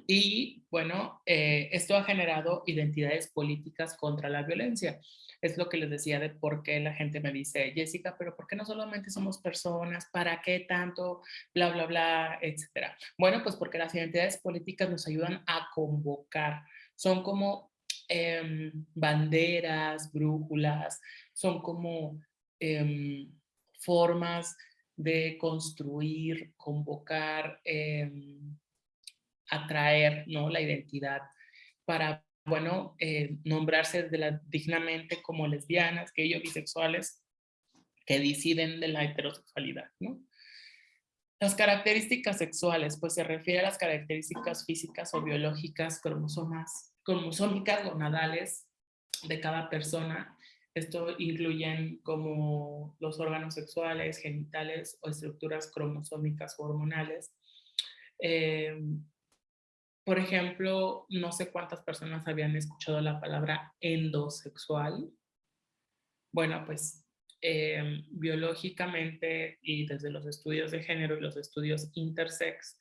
Y bueno, eh, esto ha generado identidades políticas contra la violencia. Es lo que les decía de por qué la gente me dice, Jessica, pero ¿por qué no solamente somos personas? ¿Para qué tanto? Bla, bla, bla, etcétera. Bueno, pues porque las identidades políticas nos ayudan a convocar son como em, banderas, brújulas, son como em, formas de construir, convocar, em, atraer ¿no? la identidad para, bueno, eh, nombrarse dignamente como lesbianas, ellos bisexuales, que deciden de la heterosexualidad, ¿no? Las características sexuales, pues se refiere a las características físicas o biológicas, cromosomas, cromosómicas gonadales de cada persona. Esto incluyen como los órganos sexuales, genitales o estructuras cromosómicas o hormonales. Eh, por ejemplo, no sé cuántas personas habían escuchado la palabra endosexual. Bueno, pues eh, biológicamente y desde los estudios de género y los estudios intersex,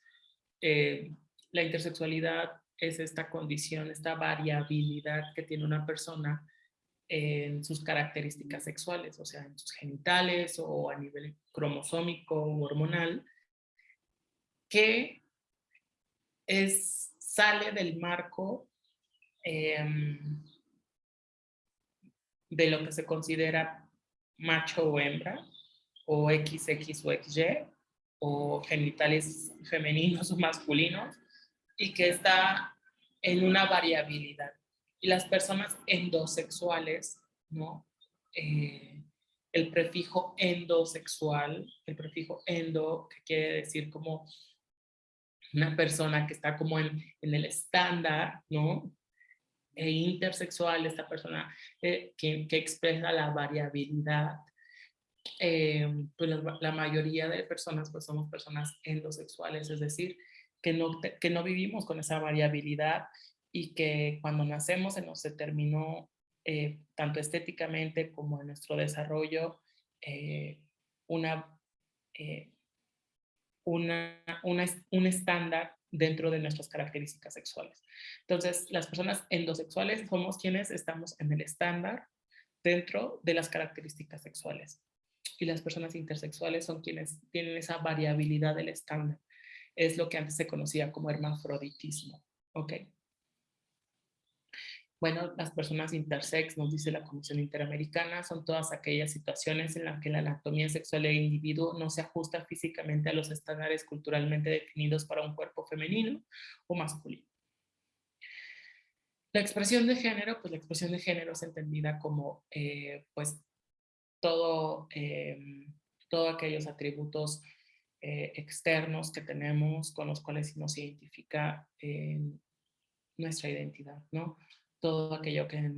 eh, la intersexualidad es esta condición, esta variabilidad que tiene una persona en sus características sexuales, o sea, en sus genitales o a nivel cromosómico o hormonal, que es, sale del marco em, de lo que se considera macho o hembra, o XX o XY, o genitales femeninos o masculinos, y que está en una variabilidad. Y las personas endosexuales, ¿no? Eh, el prefijo endosexual, el prefijo endo, que quiere decir como una persona que está como en, en el estándar, ¿no? e intersexual, esta persona eh, que, que, expresa la variabilidad. Eh, pues la, mayoría de personas pues somos personas endosexuales, es decir, que no, que no vivimos con esa variabilidad y que cuando nacemos se nos determinó eh, tanto estéticamente como en nuestro desarrollo una, una, un estándar dentro de nuestras características sexuales. Entonces, las personas endosexuales somos quienes estamos en el estándar dentro de las características sexuales. Y las personas intersexuales son quienes tienen esa variabilidad del estándar. Es lo que antes se conocía como hermafroditismo. ¿Ok? Bueno, las personas intersex, nos dice la Comisión Interamericana, son todas aquellas situaciones en las que la anatomía sexual del individuo no se ajusta físicamente a los estándares culturalmente definidos para un cuerpo femenino o masculino. La expresión de género, pues la expresión de género es entendida como eh, pues todo, eh, todos aquellos atributos eh, externos que tenemos con los cuales nos identifica nuestra identidad, ¿no? Todo aquello que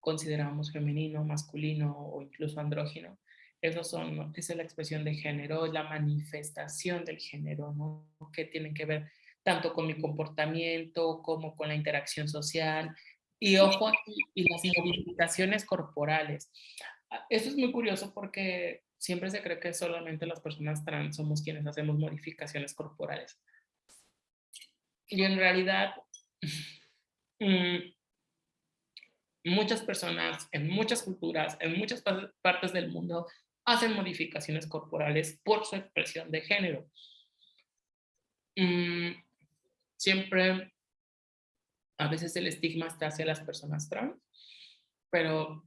consideramos femenino, masculino o incluso andrógino. Esos son, esa es la expresión de género, la manifestación del género, ¿no? Que tienen que ver tanto con mi comportamiento como con la interacción social. Y ojo, y, las modificaciones corporales. Ah, Esto es muy curioso porque siempre se cree que solamente las personas trans somos quienes hacemos modificaciones corporales. Y en realidad, mm, muchas personas, en muchas culturas, en muchas partes del mundo, hacen modificaciones corporales por su expresión de género. Mm, siempre, a veces el estigma está hacia las personas trans, pero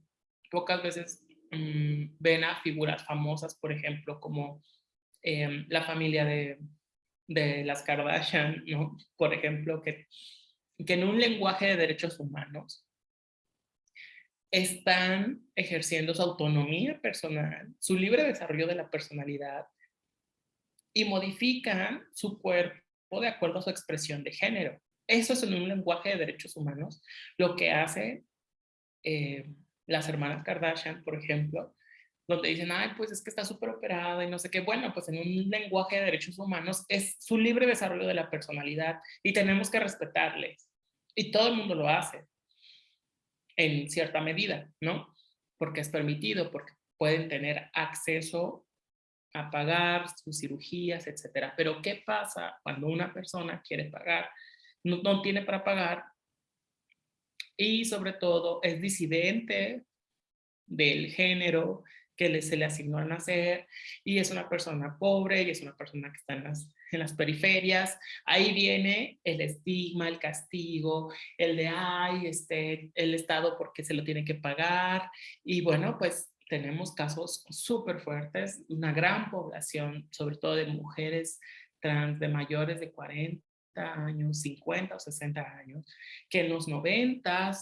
pocas veces mm, ven a figuras famosas, por ejemplo, como em, la familia de, de, las Kardashian, ¿no? Por ejemplo, que, que en un lenguaje de derechos humanos están ejerciendo su autonomía personal, su libre desarrollo de la personalidad y modifican su cuerpo de acuerdo a su expresión de género. Eso es en un lenguaje de derechos humanos, lo que hace eh, las hermanas Kardashian, por ejemplo, donde dicen, ay, pues es que está súper operada y no sé qué. Bueno, pues en un lenguaje de derechos humanos es su libre desarrollo de la personalidad y tenemos que respetarles. Y todo el mundo lo hace en cierta medida, ¿no? Porque es permitido, porque pueden tener acceso a pagar sus cirugías, etcétera. Pero ¿qué pasa cuando una persona quiere pagar, no, tiene para pagar y sobre todo es disidente del género que se le asignó al nacer y es una persona pobre y es una persona que está en las, en las periferias, ahí viene el estigma, el castigo, el de, ay, este, el Estado porque se lo tiene que pagar y bueno, pues tenemos casos súper fuertes, una gran población, sobre todo de mujeres trans de mayores de 40 años, 50 o 60 años, que en los 90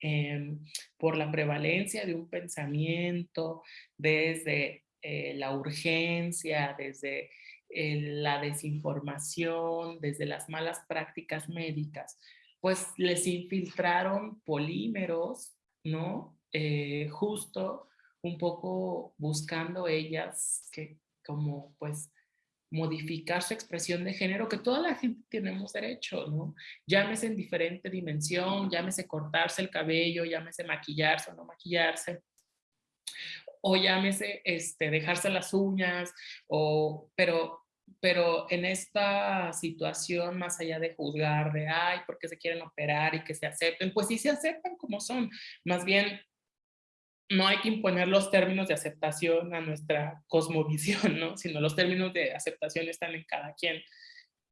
em, por la prevalencia de un pensamiento desde eh, la urgencia, desde eh, la desinformación, desde las malas prácticas médicas, pues les infiltraron polímeros, ¿no? Eh, justo un poco buscando ellas que como pues modificar su expresión de género, que toda la gente tenemos derecho, ¿no? Llámese en diferente dimensión, llámese cortarse el cabello, llámese maquillarse o no maquillarse, o llámese este, dejarse las uñas, o, pero, pero en esta situación, más allá de juzgar, de, ay, porque se quieren operar y que se acepten, pues sí se aceptan como son, más bien no hay que imponer los términos de aceptación a nuestra cosmovisión, ¿no? sino los términos de aceptación están en cada quien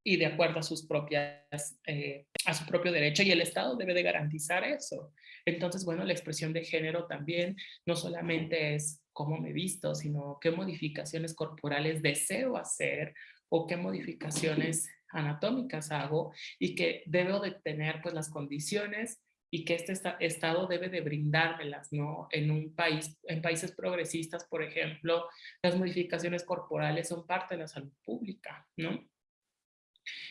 y de acuerdo a sus propias, eh, a su propio derecho y el Estado debe de garantizar eso. Entonces, bueno, la expresión de género también no solamente es cómo me visto, sino qué modificaciones corporales deseo hacer o qué modificaciones anatómicas hago y que debo de tener pues las condiciones y que este Estado debe de brindármelas, ¿no? En un país, en países progresistas, por ejemplo, las modificaciones corporales son parte de la salud pública, ¿no?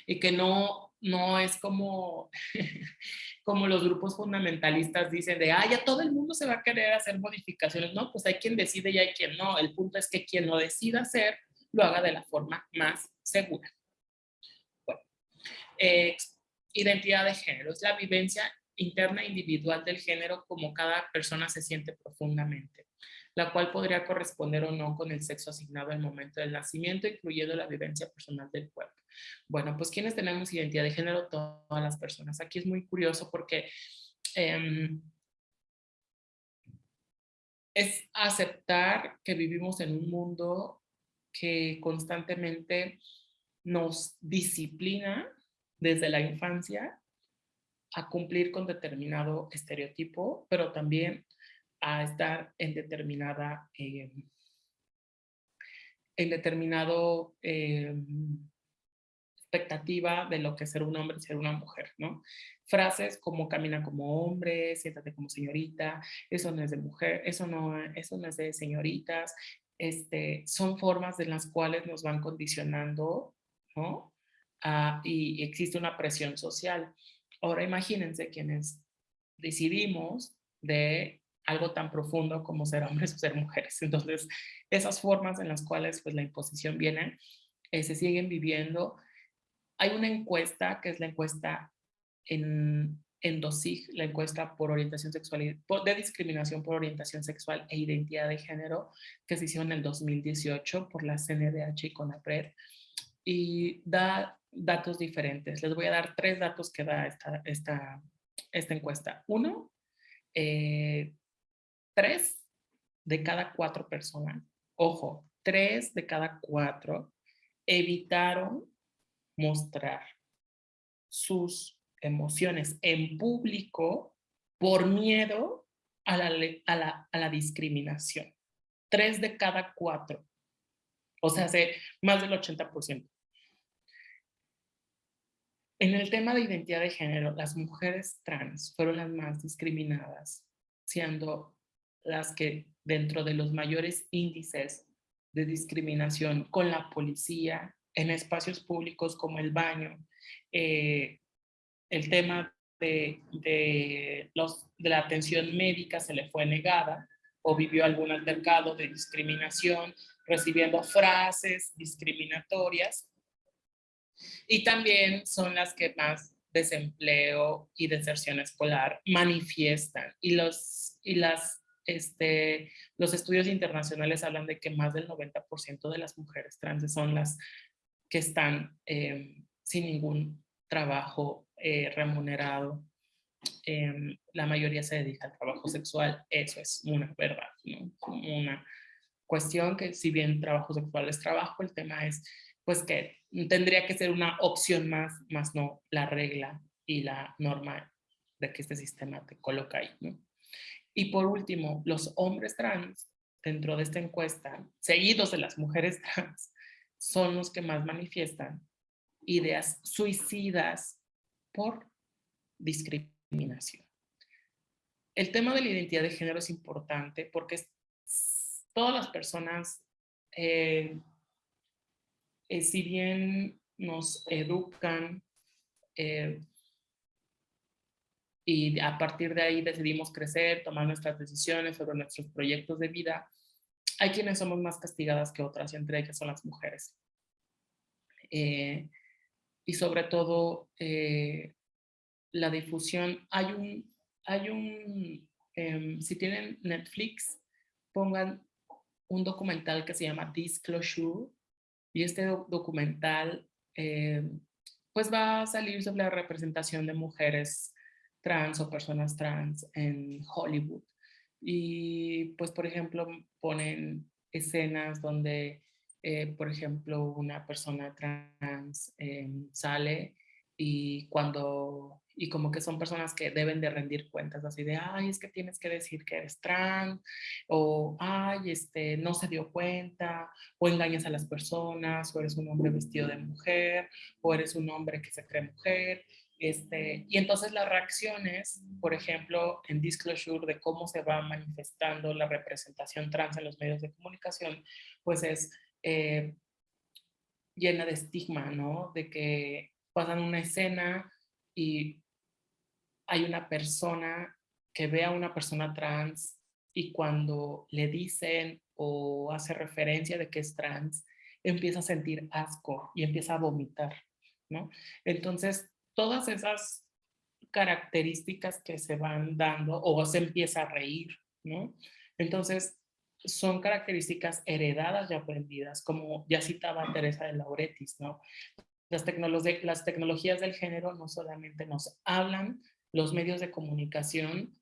Y que no, no es como, como los grupos fundamentalistas dicen de, ah, ya todo el mundo se va a querer hacer modificaciones. No, pues hay quien decide y hay quien no. El punto es que quien lo decida hacer, lo haga de la forma más segura. Bueno, eh, identidad de género es la vivencia interna individual del género como cada persona se siente profundamente, la cual podría corresponder o no con el sexo asignado al momento del nacimiento, incluyendo la vivencia personal del cuerpo. Bueno, pues quienes tenemos identidad de género, todas las personas. Aquí es muy curioso porque em, es aceptar que vivimos en un mundo que constantemente nos disciplina desde la infancia a cumplir con determinado estereotipo, pero también a estar en determinada, eh, en determinado eh, expectativa de lo que es ser un hombre y ser una mujer, ¿no? Frases como camina como hombre, siéntate como señorita, eso no es de mujer, eso no, eso no es de señoritas, este, son formas en las cuales nos van condicionando, ¿no? Ah, y existe una presión social. Ahora imagínense quienes decidimos de algo tan profundo como ser hombres o ser mujeres. Entonces, esas formas en las cuales pues, la imposición viene, eh, se siguen viviendo. Hay una encuesta, que es la encuesta en, en DOSIG, la encuesta por orientación sexual, de discriminación por orientación sexual e identidad de género, que se hizo en el 2018 por la CNDH y CONAPRED, y da datos diferentes. Les voy a dar tres datos que da esta, esta, esta encuesta. Uno, eh, tres de cada cuatro personas, ojo, tres de cada cuatro evitaron mostrar sus emociones en público por miedo a la, a la, a la discriminación. Tres de cada cuatro. O sea, hace más del 80%. En el tema de identidad de género, las mujeres trans fueron las más discriminadas, siendo las que dentro de los mayores índices de discriminación con la policía, en espacios públicos como el baño, eh, el tema de, de, los, de la atención médica se le fue negada o vivió algún altercado de discriminación, recibiendo frases discriminatorias. Y también son las que más desempleo y deserción escolar manifiestan. Y, los, y las, este, los estudios internacionales hablan de que más del 90% de las mujeres trans son las que están eh, sin ningún trabajo eh, remunerado. Em, la mayoría se dedica al trabajo sexual, eso es una verdad, ¿no? una cuestión que si bien trabajo sexual es trabajo, el tema es pues que tendría que ser una opción más, más no la regla y la norma de que este sistema te coloca ahí. ¿no? Y por último, los hombres trans dentro de esta encuesta, seguidos de las mujeres trans, son los que más manifiestan ideas suicidas por discriminación. El tema de la identidad de género es importante porque todas las personas, eh, eh, si bien nos educan eh, y a partir de ahí decidimos crecer, tomar nuestras decisiones sobre nuestros proyectos de vida, hay quienes somos más castigadas que otras, y entre ellas son las mujeres. Eh, y sobre todo eh, la difusión. Hay un, hay un em, si tienen Netflix, pongan un documental que se llama Disclosure, y este documental em, pues va a salir sobre la representación de mujeres trans o personas trans en Hollywood. Y pues, por ejemplo, ponen escenas donde, eh, por ejemplo, una persona trans em, sale y cuando, y como que son personas que deben de rendir cuentas así de, ay, es que tienes que decir que eres trans, o ay, este, no se dio cuenta, o engañas a las personas, o eres un hombre vestido de mujer, o eres un hombre que se cree mujer, este, y entonces las reacciones, por ejemplo, en Disclosure de cómo se va manifestando la representación trans en los medios de comunicación, pues es eh, llena de estigma, ¿no? De que pasan una escena y hay una persona que ve a una persona trans y cuando le dicen o hace referencia de que es trans, empieza a sentir asco y empieza a vomitar, ¿no? Entonces, todas esas características que se van dando o se empieza a reír, ¿no? Entonces, son características heredadas y aprendidas, como ya citaba Teresa de Lauretis, ¿no? Las, las tecnologías del género no solamente nos hablan los medios de comunicación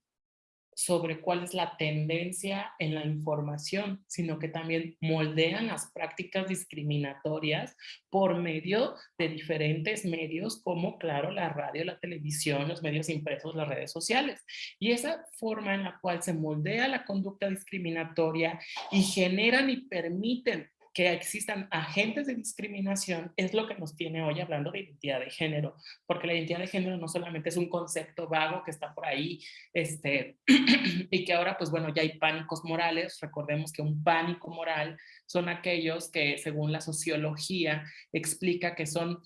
sobre cuál es la tendencia en la información, sino que también moldean las prácticas discriminatorias por medio de diferentes medios como, claro, la radio, la televisión, los medios impresos, las redes sociales. Y esa forma en la cual se moldea la conducta discriminatoria y generan y permiten que existan agentes de discriminación es lo que nos tiene hoy hablando de identidad de género, porque la identidad de género no solamente es un concepto vago que está por ahí, este, y que ahora, pues bueno, ya hay pánicos morales, recordemos que un pánico moral son aquellos que, según la sociología, explica que son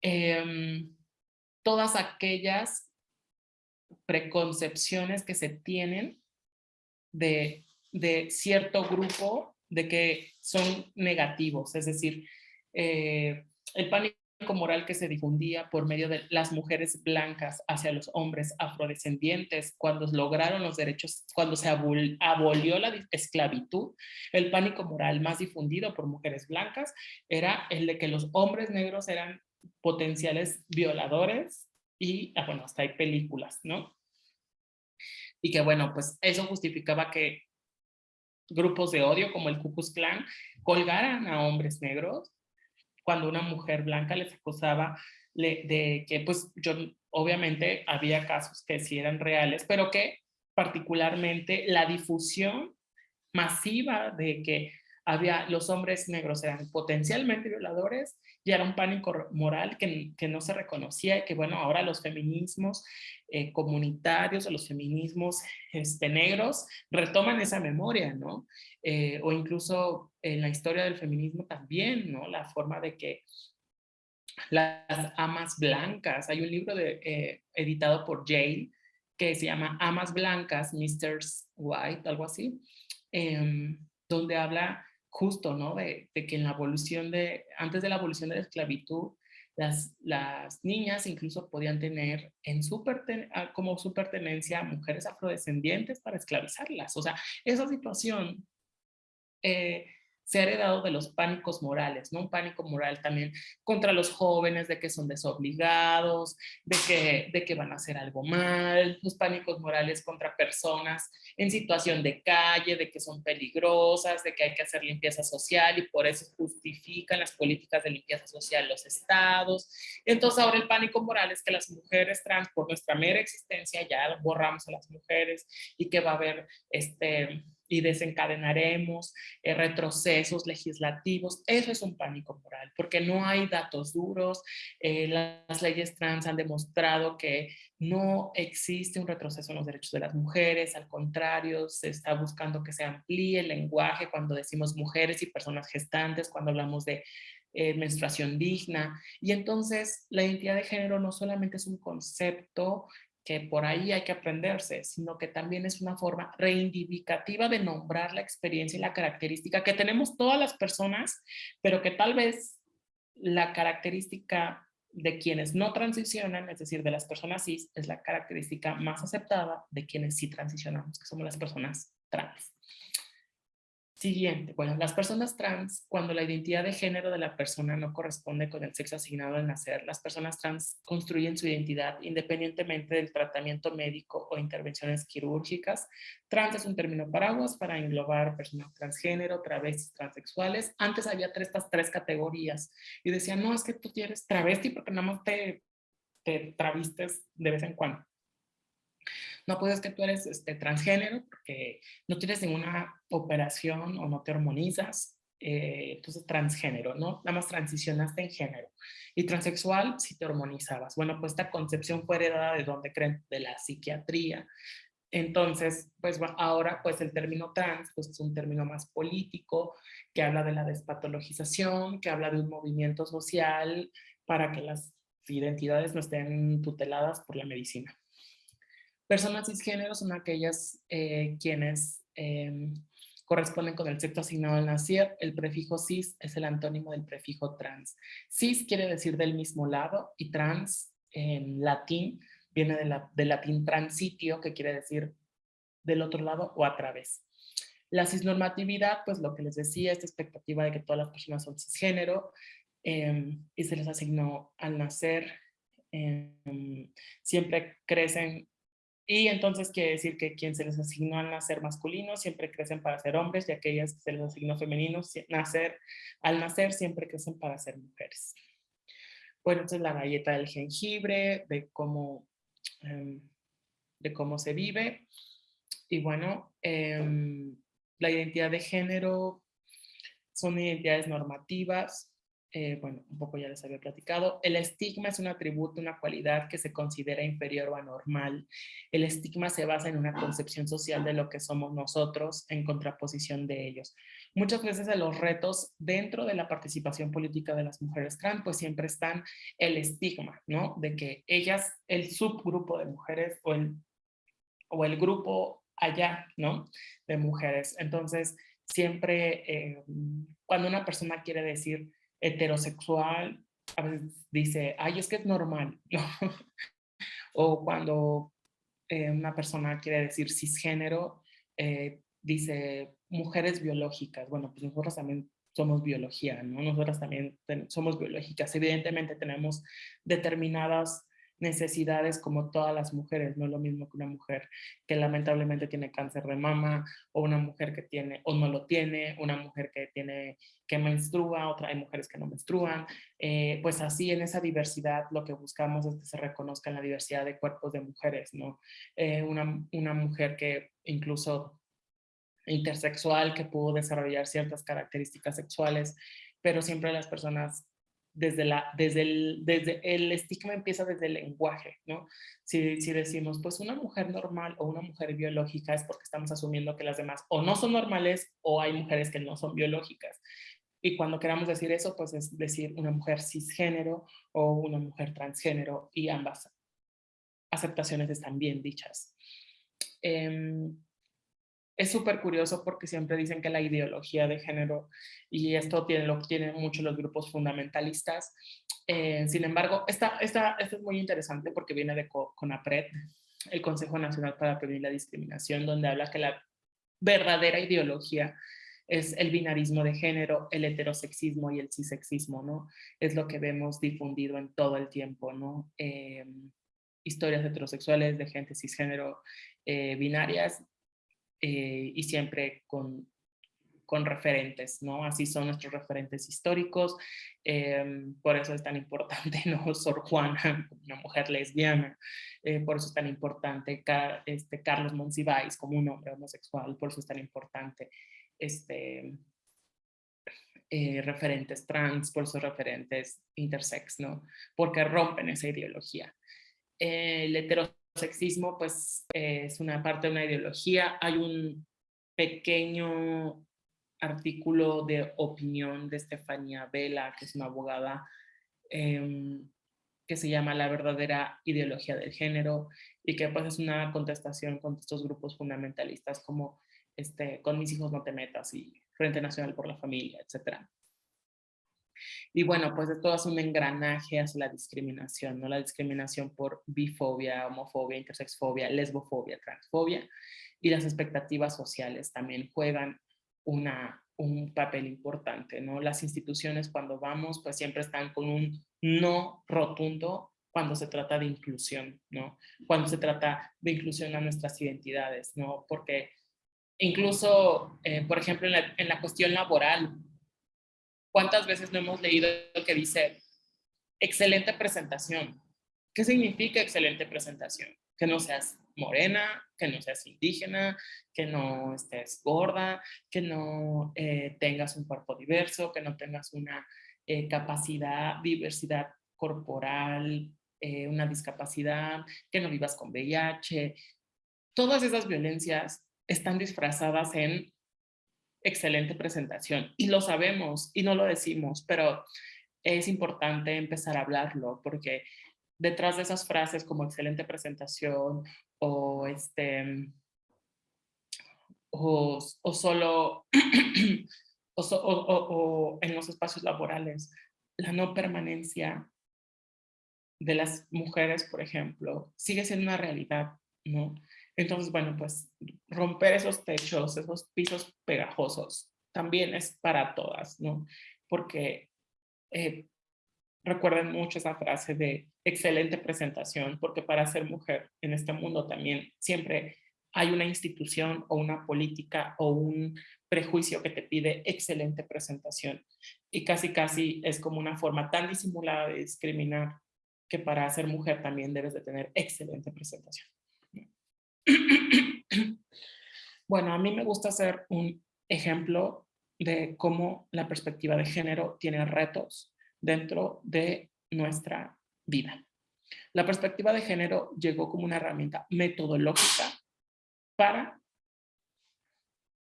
em, todas aquellas preconcepciones que se tienen de, de cierto grupo de que son negativos, es decir, eh, el pánico moral que se difundía por medio de las mujeres blancas hacia los hombres afrodescendientes cuando lograron los derechos, cuando se abolió la esclavitud, el pánico moral más difundido por mujeres blancas era el de que los hombres negros eran potenciales violadores y, ah, bueno, hasta hay películas, ¿no? Y que bueno, pues eso justificaba que grupos de odio como el Ku Klux Klan colgaran a hombres negros cuando una mujer blanca les acusaba de que pues yo obviamente había casos que sí eran reales, pero que particularmente la difusión masiva de que había los hombres negros eran potencialmente violadores y era un pánico moral que, que no se reconocía y que bueno, ahora los feminismos eh, comunitarios o los feminismos este, negros retoman esa memoria, ¿no? Eh, o incluso en la historia del feminismo también, ¿no? La forma de que las amas blancas, hay un libro de, eh, editado por Jane que se llama Amas Blancas, Mr. White, algo así, em, donde habla justo, ¿no? De, que en la evolución de, antes de la evolución de la esclavitud, las, niñas incluso podían tener ah, como su pertenencia mujeres afrodescendientes para esclavizarlas. O sea, esa situación eh, se ha heredado de los pánicos morales, ¿no? Un pánico moral también contra los jóvenes de que son desobligados, de que, de que van a hacer algo mal, los pánicos morales contra personas en situación de calle, de que son peligrosas, de que hay que hacer limpieza social y por eso justifican las políticas de limpieza social los estados. Entonces ahora el pánico moral es que las mujeres trans, por nuestra mera existencia, ya borramos a las mujeres y que va a haber este y desencadenaremos eh, retrocesos legislativos. Eso es un pánico moral, porque no hay datos duros. Eh, las leyes trans han demostrado que no existe un retroceso en los derechos de las mujeres, al contrario, se está buscando que se amplíe el lenguaje cuando decimos mujeres y personas gestantes, cuando hablamos de eh, menstruación digna. Y entonces la identidad de género no solamente es un concepto que por ahí hay que aprenderse, sino que también es una forma reivindicativa de nombrar la experiencia y la característica que tenemos todas las personas, pero que tal vez la característica de quienes no transicionan, es decir, de las personas cis, es la característica más aceptada de quienes sí transicionamos, que somos las personas trans. Siguiente, bueno, las personas trans, cuando la identidad de género de la persona no corresponde con el sexo asignado al nacer, las personas trans construyen su identidad independientemente del tratamiento médico o intervenciones quirúrgicas. Trans es un término paraguas para englobar personas transgénero, travestis, transexuales. Antes había estas tres categorías y decían, no, es que tú eres travesti porque nada más te, te travistes de vez en cuando. No puedes que tú eres este, transgénero porque no tienes ninguna operación o no te hormonizas, eh, entonces transgénero, ¿no? Nada más transicionaste en género. Y transexual si te hormonizabas. Bueno, pues esta concepción fue heredada de donde creen, de la psiquiatría. Entonces, pues ahora pues el término trans pues es un término más político que habla de la despatologización, que habla de un movimiento social para que las identidades no estén tuteladas por la medicina. Personas cisgénero son aquellas eh, quienes em, corresponden con el sexo asignado al nacer. El prefijo cis es el antónimo del prefijo trans. Cis quiere decir del mismo lado y trans en latín viene de del latín transitio, que quiere decir del otro lado o a través. La cisnormatividad, pues lo que les decía, esta expectativa de que todas las personas son cisgénero em, y se les asignó al nacer, em, siempre crecen y entonces quiere decir que quien se les asignó al nacer masculino siempre crecen para ser hombres y aquellas que se les asignó femeninos nacer, al nacer siempre crecen para ser mujeres. Bueno, entonces la galleta del jengibre, de cómo, em, de cómo se vive. Y bueno, em, la identidad de género son identidades normativas eh, bueno, un poco ya les había platicado. El estigma es un atributo, una cualidad que se considera inferior o anormal. El estigma se basa en una concepción social de lo que somos nosotros en contraposición de ellos. Muchas veces en los retos dentro de la participación política de las mujeres trans, pues siempre están el estigma, ¿no? De que ellas, el subgrupo de mujeres o el, o el grupo allá, ¿no? De mujeres. Entonces, siempre eh, cuando una persona quiere decir heterosexual a veces dice, ay, es que es normal, o cuando eh, una persona quiere decir cisgénero, eh, dice mujeres biológicas. Bueno, pues nosotros también somos biología, ¿no? Nosotras también somos biológicas. Evidentemente tenemos determinadas necesidades como todas las mujeres, no es lo mismo que una mujer que lamentablemente tiene cáncer de mama, o una mujer que tiene o no lo tiene, una mujer que tiene que menstrua, otra hay mujeres que no menstruan, eh, pues así en esa diversidad lo que buscamos es que se reconozca la diversidad de cuerpos de mujeres, ¿no? Eh, una, una mujer que incluso intersexual que pudo desarrollar ciertas características sexuales, pero siempre las personas desde, la, desde, el, desde el estigma empieza desde el lenguaje, ¿no? Si, decimos, pues una mujer normal o una mujer biológica es porque estamos asumiendo que las demás o no son normales o hay mujeres que no son biológicas. Y cuando queramos decir eso, pues es decir una mujer cisgénero o una mujer transgénero y ambas aceptaciones están bien dichas. Eh, es súper curioso porque siempre dicen que la ideología de género, y esto tiene, lo tienen mucho los grupos fundamentalistas, eh, sin embargo, esta, esta, esto es muy interesante porque viene de CONAPRED, el Consejo Nacional para Prevenir la Discriminación, donde habla que la verdadera ideología es el binarismo de género, el heterosexismo y el cisexismo, ¿no? Es lo que vemos difundido en todo el tiempo, ¿no? Eh, historias heterosexuales de gente cisgénero eh, binarias eh, y siempre con, con referentes, ¿no? Así son nuestros referentes históricos, em, por eso es tan importante, ¿no? Sor Juana, una mujer lesbiana, eh, por eso es tan importante este, Carlos Monsiváis como un hombre homosexual, por eso es tan importante este, eh, referentes trans, por esos referentes intersex, ¿no? Porque rompen esa ideología. el heterosexual sexismo pues es una parte de una ideología. Hay un pequeño artículo de opinión de Estefanía Vela, que es una abogada, em, que se llama La verdadera ideología del género y que pues es una contestación con estos grupos fundamentalistas como este, con mis hijos no te metas y Frente Nacional por la Familia, etcétera. Y bueno, pues esto es un engranaje hacia la discriminación, ¿no? La discriminación por bifobia, homofobia, intersexfobia, lesbofobia, transfobia y las expectativas sociales también juegan una, un papel importante, ¿no? Las instituciones cuando vamos pues siempre están con un no rotundo cuando se trata de inclusión, ¿no? Cuando se trata de inclusión a nuestras identidades, ¿no? Porque incluso, eh, por ejemplo, en la, en la cuestión laboral, ¿Cuántas veces no hemos leído que dice excelente presentación? ¿Qué significa excelente presentación? Que no seas morena, que no seas indígena, que no estés gorda, que no eh, tengas un cuerpo diverso, que no tengas una eh, capacidad, diversidad corporal, eh, una discapacidad, que no vivas con VIH. Todas esas violencias están disfrazadas en excelente presentación y lo sabemos y no lo decimos, pero es importante empezar a hablarlo porque detrás de esas frases como excelente presentación o este o, solo o, en los espacios laborales la no permanencia de las mujeres, por ejemplo, sigue siendo una realidad, ¿no? Entonces, bueno, pues romper esos techos, esos pisos pegajosos, también es para todas, ¿no? Porque eh, recuerden mucho esa frase de excelente presentación, porque para ser mujer en este mundo también siempre hay una institución o una política o un prejuicio que te pide excelente presentación. Y casi casi es como una forma tan disimulada de discriminar que para ser mujer también debes de tener excelente presentación. Bueno, a mí me gusta hacer un ejemplo de cómo la perspectiva de género tiene retos dentro de nuestra vida. La perspectiva de género llegó como una herramienta metodológica para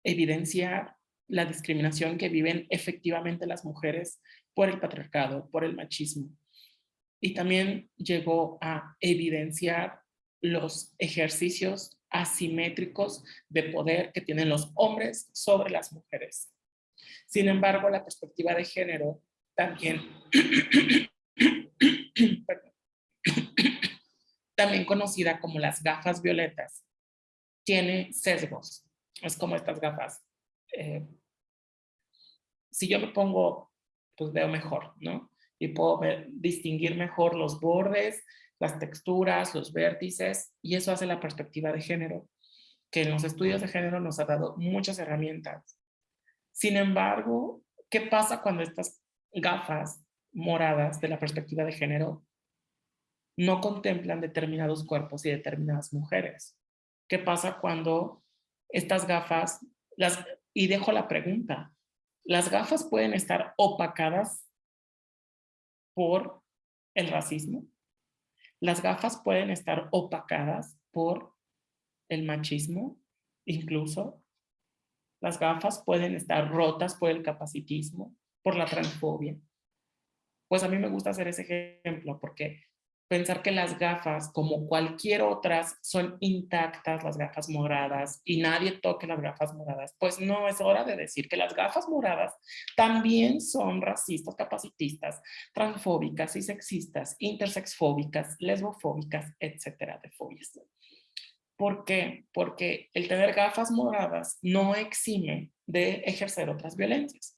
evidenciar la discriminación que viven efectivamente las mujeres por el patriarcado, por el machismo. Y también llegó a evidenciar los ejercicios asimétricos de poder que tienen los hombres sobre las mujeres. Sin embargo, la perspectiva de género también, también conocida como las gafas violetas, tiene sesgos. Es como estas gafas. Eh, si yo me pongo, pues veo mejor, ¿no? Y puedo distinguir mejor los bordes, las texturas, los vértices, y eso hace la perspectiva de género, que en los estudios de género nos ha dado muchas herramientas. Sin embargo, ¿qué pasa cuando estas gafas moradas de la perspectiva de género no contemplan determinados cuerpos y determinadas mujeres? ¿Qué pasa cuando estas gafas, las, y dejo la pregunta, las gafas pueden estar opacadas por el racismo? Las gafas pueden estar opacadas por el machismo, incluso. Las gafas pueden estar rotas por el capacitismo, por la transfobia. Pues a mí me gusta hacer ese ejemplo porque pensar que las gafas, como cualquier otras, son intactas, las gafas moradas, y nadie toque las gafas moradas, pues no es hora de decir que las gafas moradas también son racistas, capacitistas, transfóbicas y sexistas, intersexfóbicas, lesbofóbicas, etcétera, de fobias. ¿Por qué? Porque el tener gafas moradas no exime de ejercer otras violencias.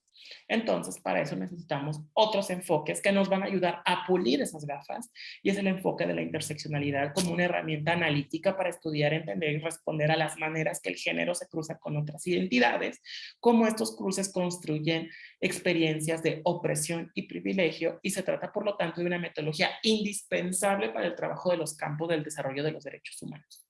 Entonces, para eso necesitamos otros enfoques que nos van a ayudar a pulir esas gafas y es el enfoque de la interseccionalidad como una herramienta analítica para estudiar, entender y responder a las maneras que el género se cruza con otras identidades, cómo estos cruces construyen experiencias de opresión y privilegio y se trata, por lo tanto, de una metodología indispensable para el trabajo de los campos del desarrollo de los derechos humanos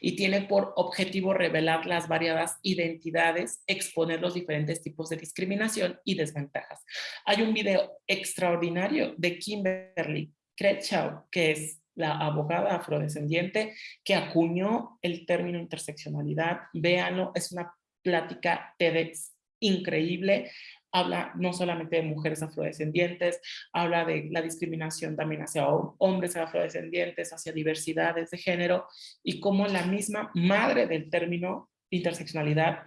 y tiene por objetivo revelar las variadas identidades, exponer los diferentes tipos de discriminación y desventajas. Hay un video extraordinario de Kimberly Crenshaw, que es la abogada afrodescendiente que acuñó el término interseccionalidad. Véanlo, es una plática TEDx increíble habla no solamente de mujeres afrodescendientes, habla de la discriminación también hacia hombres afrodescendientes, hacia diversidades de género y como la misma madre del término interseccionalidad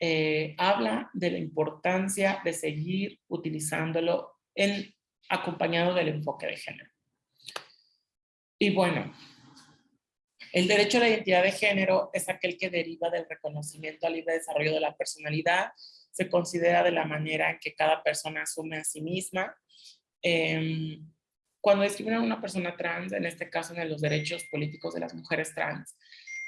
eh, habla de la importancia de seguir utilizándolo en, acompañado del enfoque de género. Y bueno, el derecho a la identidad de género es aquel que deriva del reconocimiento al libre desarrollo de la personalidad se considera de la manera en que cada persona asume a sí misma. Em, cuando discriminan a una persona trans, en este caso en los derechos políticos de las mujeres trans,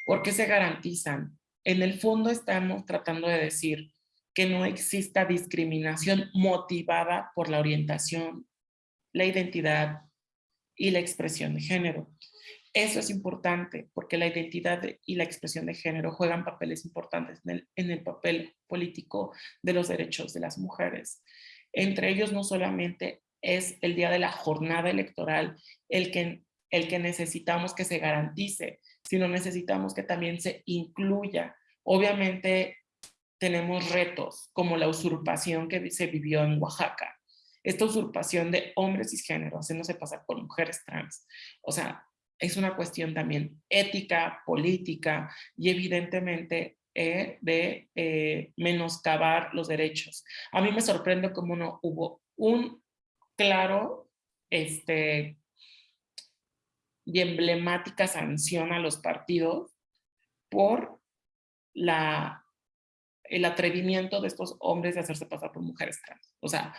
¿por qué se garantizan? En el fondo estamos tratando de decir que no exista discriminación motivada por la orientación, la identidad y la expresión de género. Eso es importante porque la identidad y la expresión de género juegan papeles importantes en el, papel político de los derechos de las mujeres. Entre ellos no solamente es el día de la jornada electoral el que, el que necesitamos que se garantice, sino necesitamos que también se incluya. Obviamente tenemos retos como la usurpación que se vivió en Oaxaca. Esta usurpación de hombres cisgéneros, haciéndose pasar por mujeres trans. O sea, es una cuestión también ética, política y evidentemente eh, de eh, menoscabar los derechos. A mí me sorprende cómo no hubo un claro este, y emblemática sanción a los partidos por la, el atrevimiento de estos hombres de hacerse pasar por mujeres trans. O sea,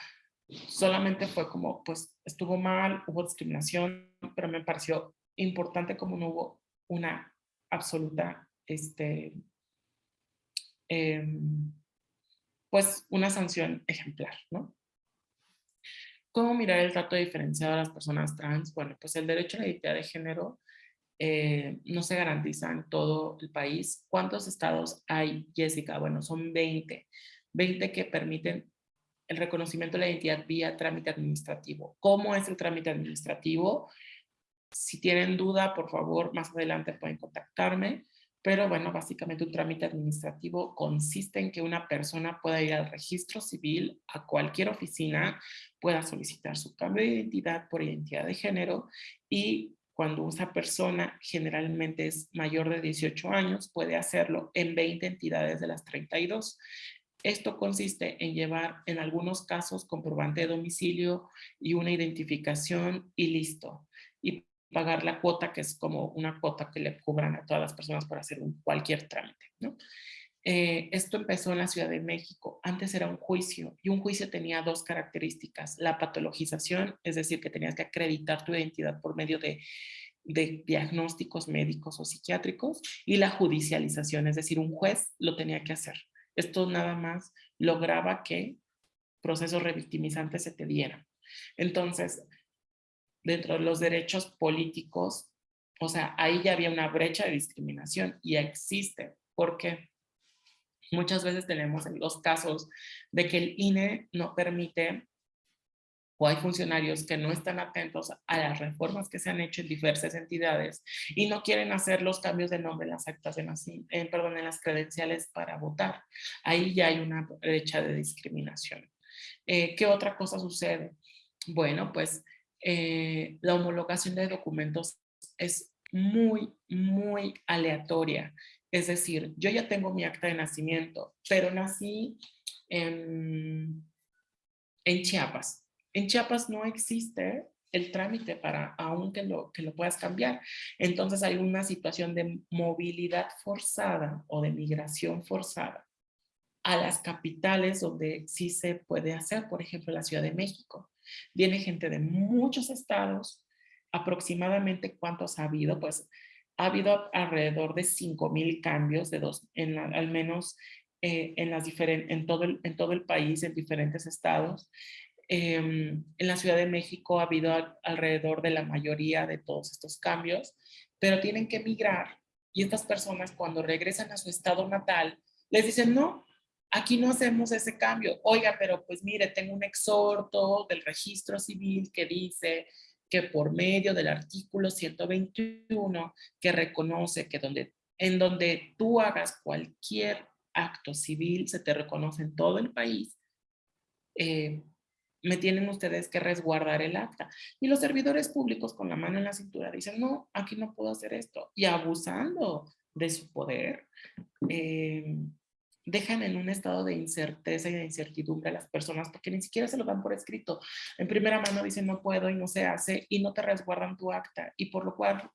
solamente fue como, pues estuvo mal, hubo discriminación, pero me pareció importante como no hubo una absoluta, este, em, pues una sanción ejemplar, ¿no? ¿Cómo mirar el trato diferenciado a las personas trans? Bueno, pues el derecho a la identidad de género eh, no se garantiza en todo el país. ¿Cuántos estados hay, Jessica? Bueno, son 20. 20 que permiten el reconocimiento de la identidad vía trámite administrativo. ¿Cómo es el trámite administrativo? Si tienen duda, por favor, más adelante pueden contactarme. Pero bueno, básicamente un trámite administrativo consiste en que una persona pueda ir al registro civil, a cualquier oficina, pueda solicitar su cambio de identidad por identidad de género y cuando esa persona generalmente es mayor de 18 años, puede hacerlo en 20 entidades de las 32. Esto consiste en llevar en algunos casos comprobante de domicilio y una identificación y listo. Y pagar la cuota, que es como una cuota que le cobran a todas las personas para hacer cualquier trámite. ¿no? Eh, esto empezó en la Ciudad de México. Antes era un juicio y un juicio tenía dos características. La patologización, es decir, que tenías que acreditar tu identidad por medio de, de diagnósticos médicos o psiquiátricos y la judicialización, es decir, un juez lo tenía que hacer. Esto nada más lograba que procesos revictimizantes se te dieran. Entonces, dentro de los derechos políticos, o sea, ahí ya había una brecha de discriminación y existe. ¿Por qué? Muchas veces tenemos los casos de que el INE no permite o hay funcionarios que no están atentos a las reformas que se han hecho en diversas entidades y no quieren hacer los cambios de nombre en las actas de nacimiento, perdón, en las credenciales para votar. Ahí ya hay una brecha de discriminación. Eh, ¿Qué otra cosa sucede? Bueno, pues eh, la homologación de documentos es muy, muy aleatoria. Es decir, yo ya tengo mi acta de nacimiento, pero nací en, en Chiapas. En Chiapas no existe el trámite para aún que lo, que lo puedas cambiar. Entonces hay una situación de movilidad forzada o de migración forzada a las capitales donde sí se puede hacer, por ejemplo, la Ciudad de México. Viene gente de muchos estados, aproximadamente cuántos ha habido, pues ha habido alrededor de 5,000 cambios de dos, en al menos eh, en, las en, todo el, en todo el país, en diferentes estados. Em, en la Ciudad de México ha habido alrededor de la mayoría de todos estos cambios, pero tienen que migrar y estas personas cuando regresan a su estado natal les dicen, no, aquí no hacemos ese cambio. Oiga, pero pues mire, tengo un exhorto del registro civil que dice que por medio del artículo 121 que reconoce que donde, en donde tú hagas cualquier acto civil se te reconoce en todo el país, eh, me tienen ustedes que resguardar el acta. Y los servidores públicos con la mano en la cintura dicen, no, aquí no puedo hacer esto. Y abusando de su poder, eh, dejan en un estado de incerteza y de incertidumbre a las personas porque ni siquiera se lo dan por escrito. En primera mano dicen no puedo y no se hace y no te resguardan tu acta y por lo cual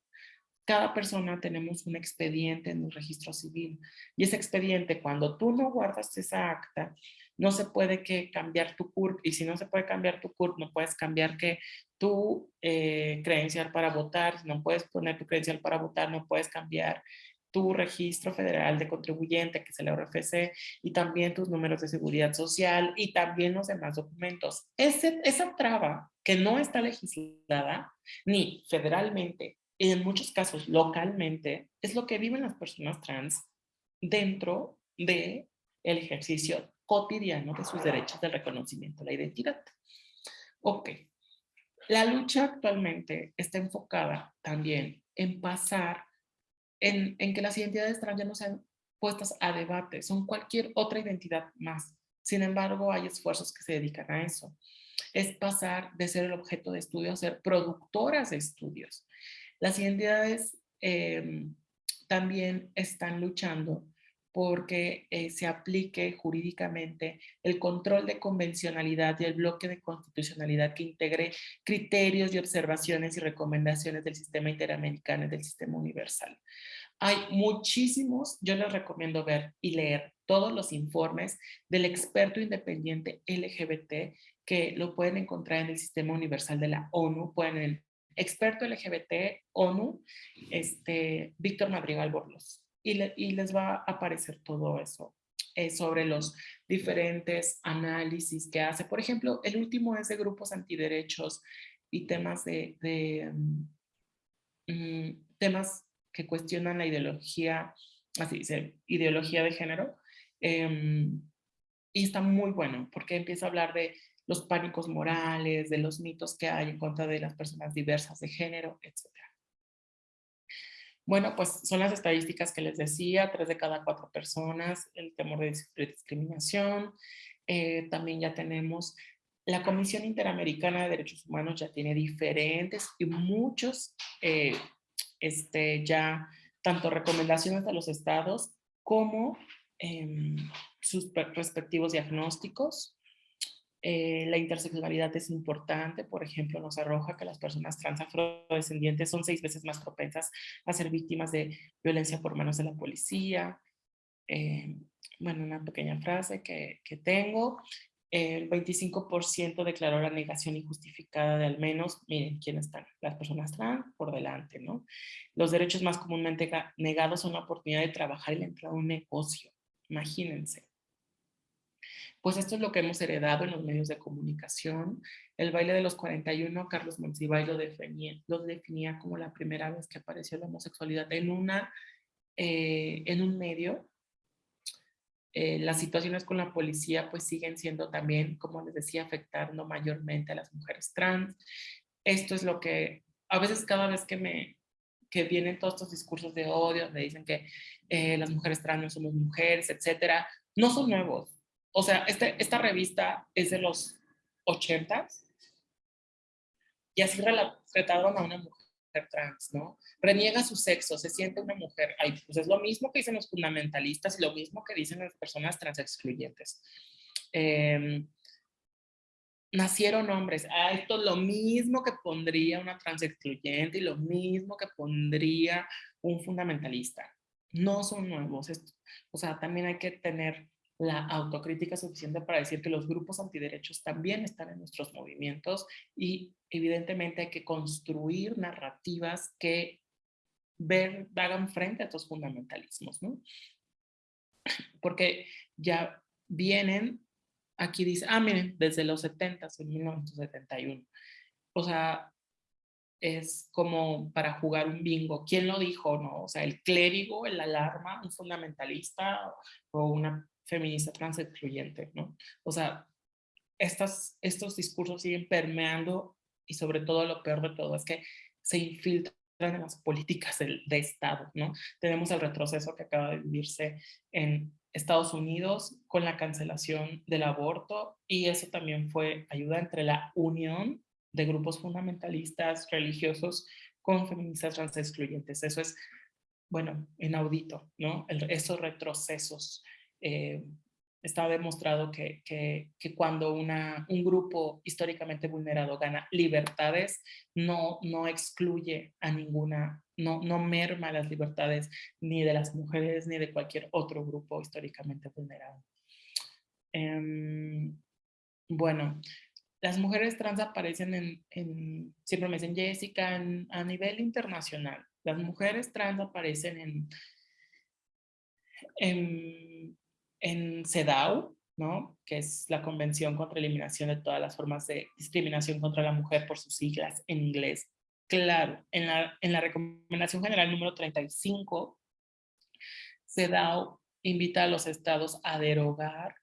cada persona tenemos un expediente en el registro civil. Y ese expediente cuando tú no guardas esa acta no se puede que cambiar tu CURP. Y si no se puede cambiar tu CURP no puedes cambiar que tu eh, credencial para votar, no puedes poner tu credencial para votar, no puedes cambiar tu registro federal de contribuyente, que es el RFC, y también tus números de seguridad social y también los demás documentos. Ese, esa traba que no está legislada ni federalmente, y en muchos casos localmente, es lo que viven las personas trans dentro del el ejercicio cotidiano de sus derechos de reconocimiento a la identidad. Ok. La lucha actualmente está enfocada también en pasar en, que las identidades trans ya no sean puestas a debate, son cualquier otra identidad más. Sin embargo, hay esfuerzos que se dedican a eso. Es pasar de ser el objeto de estudio a ser productoras de estudios. Las identidades em, también están luchando porque eh, se aplique jurídicamente el control de convencionalidad y el bloque de constitucionalidad que integre criterios y observaciones y recomendaciones del sistema interamericano y del sistema universal. Hay muchísimos, yo les recomiendo ver y leer todos los informes del experto independiente LGBT que lo pueden encontrar en el sistema universal de la ONU, pueden el experto LGBT ONU, este, Víctor Madrigal Borlos y, les va a aparecer todo eso eh, sobre los diferentes análisis que hace. Por ejemplo, el último es de grupos antiderechos y temas de, mm, mm, temas que cuestionan la ideología, así dice, ideología de género. Em, y está muy bueno porque empieza a hablar de los pánicos morales, de los mitos que hay en contra de las personas diversas de género, etc. Bueno, pues son las estadísticas que les decía, tres de cada cuatro personas, el temor de discriminación. Eh, también ya tenemos la Comisión Interamericana de Derechos Humanos ya tiene diferentes y muchos, eh, este, ya tanto recomendaciones a los estados como em, sus respectivos diagnósticos. Eh, la interseccionalidad es importante, por ejemplo, nos arroja que las personas trans afrodescendientes son seis veces más propensas a ser víctimas de violencia por manos de la policía. eh, bueno, una pequeña frase que, que tengo. El 25% declaró la negación injustificada de al menos, miren quién están, las personas trans por delante, ¿no? Los derechos más comúnmente negados son la oportunidad de trabajar y la entrada a un negocio, imagínense. Pues esto es lo que hemos heredado en los medios de comunicación. El baile de los 41, Carlos Monsiváis lo definía, lo definía como la primera vez que apareció la homosexualidad en, una, eh, en un medio. Eh, las situaciones con la policía pues siguen siendo también, como les decía, afectando mayormente a las mujeres trans. Esto es lo que a veces cada vez que me que vienen todos estos discursos de odio, me dicen que eh, las mujeres trans no somos mujeres, etcétera, no son nuevos o sea, este, esta revista es de los 80 y así retrataron a una mujer trans, ¿no? Reniega su sexo, se siente una mujer. Ay, pues es lo mismo que dicen los fundamentalistas y lo mismo que dicen las personas trans excluyentes. Em, nacieron hombres. Ah, esto es lo mismo que pondría una trans excluyente y lo mismo que pondría un fundamentalista. No son nuevos. o sea, también hay que tener la autocrítica suficiente para decir que los grupos antiderechos también están en nuestros movimientos y evidentemente hay que construir narrativas que ver, hagan frente a estos fundamentalismos, ¿no? Porque ya vienen, aquí dice, ah, miren, desde los 70, en 1971. O sea, es como para jugar un bingo. ¿Quién lo dijo? No? O sea, el clérigo, el alarma, un fundamentalista o una feminista trans excluyente, ¿no? O sea, estos discursos siguen permeando y sobre todo lo peor de todo es que se infiltran en las políticas de Estado, ¿no? Tenemos el retroceso que acaba de vivirse en Estados Unidos con la cancelación del aborto y eso también fue ayuda entre la unión de grupos fundamentalistas religiosos con feministas trans excluyentes. Eso es, bueno, inaudito, ¿no? El, esos retrocesos eh, está demostrado que, que, cuando una, un grupo históricamente vulnerado gana libertades, no, no excluye a ninguna, no, no merma las libertades ni de las mujeres ni de cualquier otro grupo históricamente vulnerado. Em, bueno, las mujeres trans aparecen en, en siempre me dicen Jessica, a nivel internacional. Las mujeres trans aparecen en, en en CEDAW, ¿no? que es la Convención contra la Eliminación de todas las formas de discriminación contra la mujer por sus siglas en inglés. Claro, en la, en la Recomendación General número 35, CEDAW invita a los estados a derogar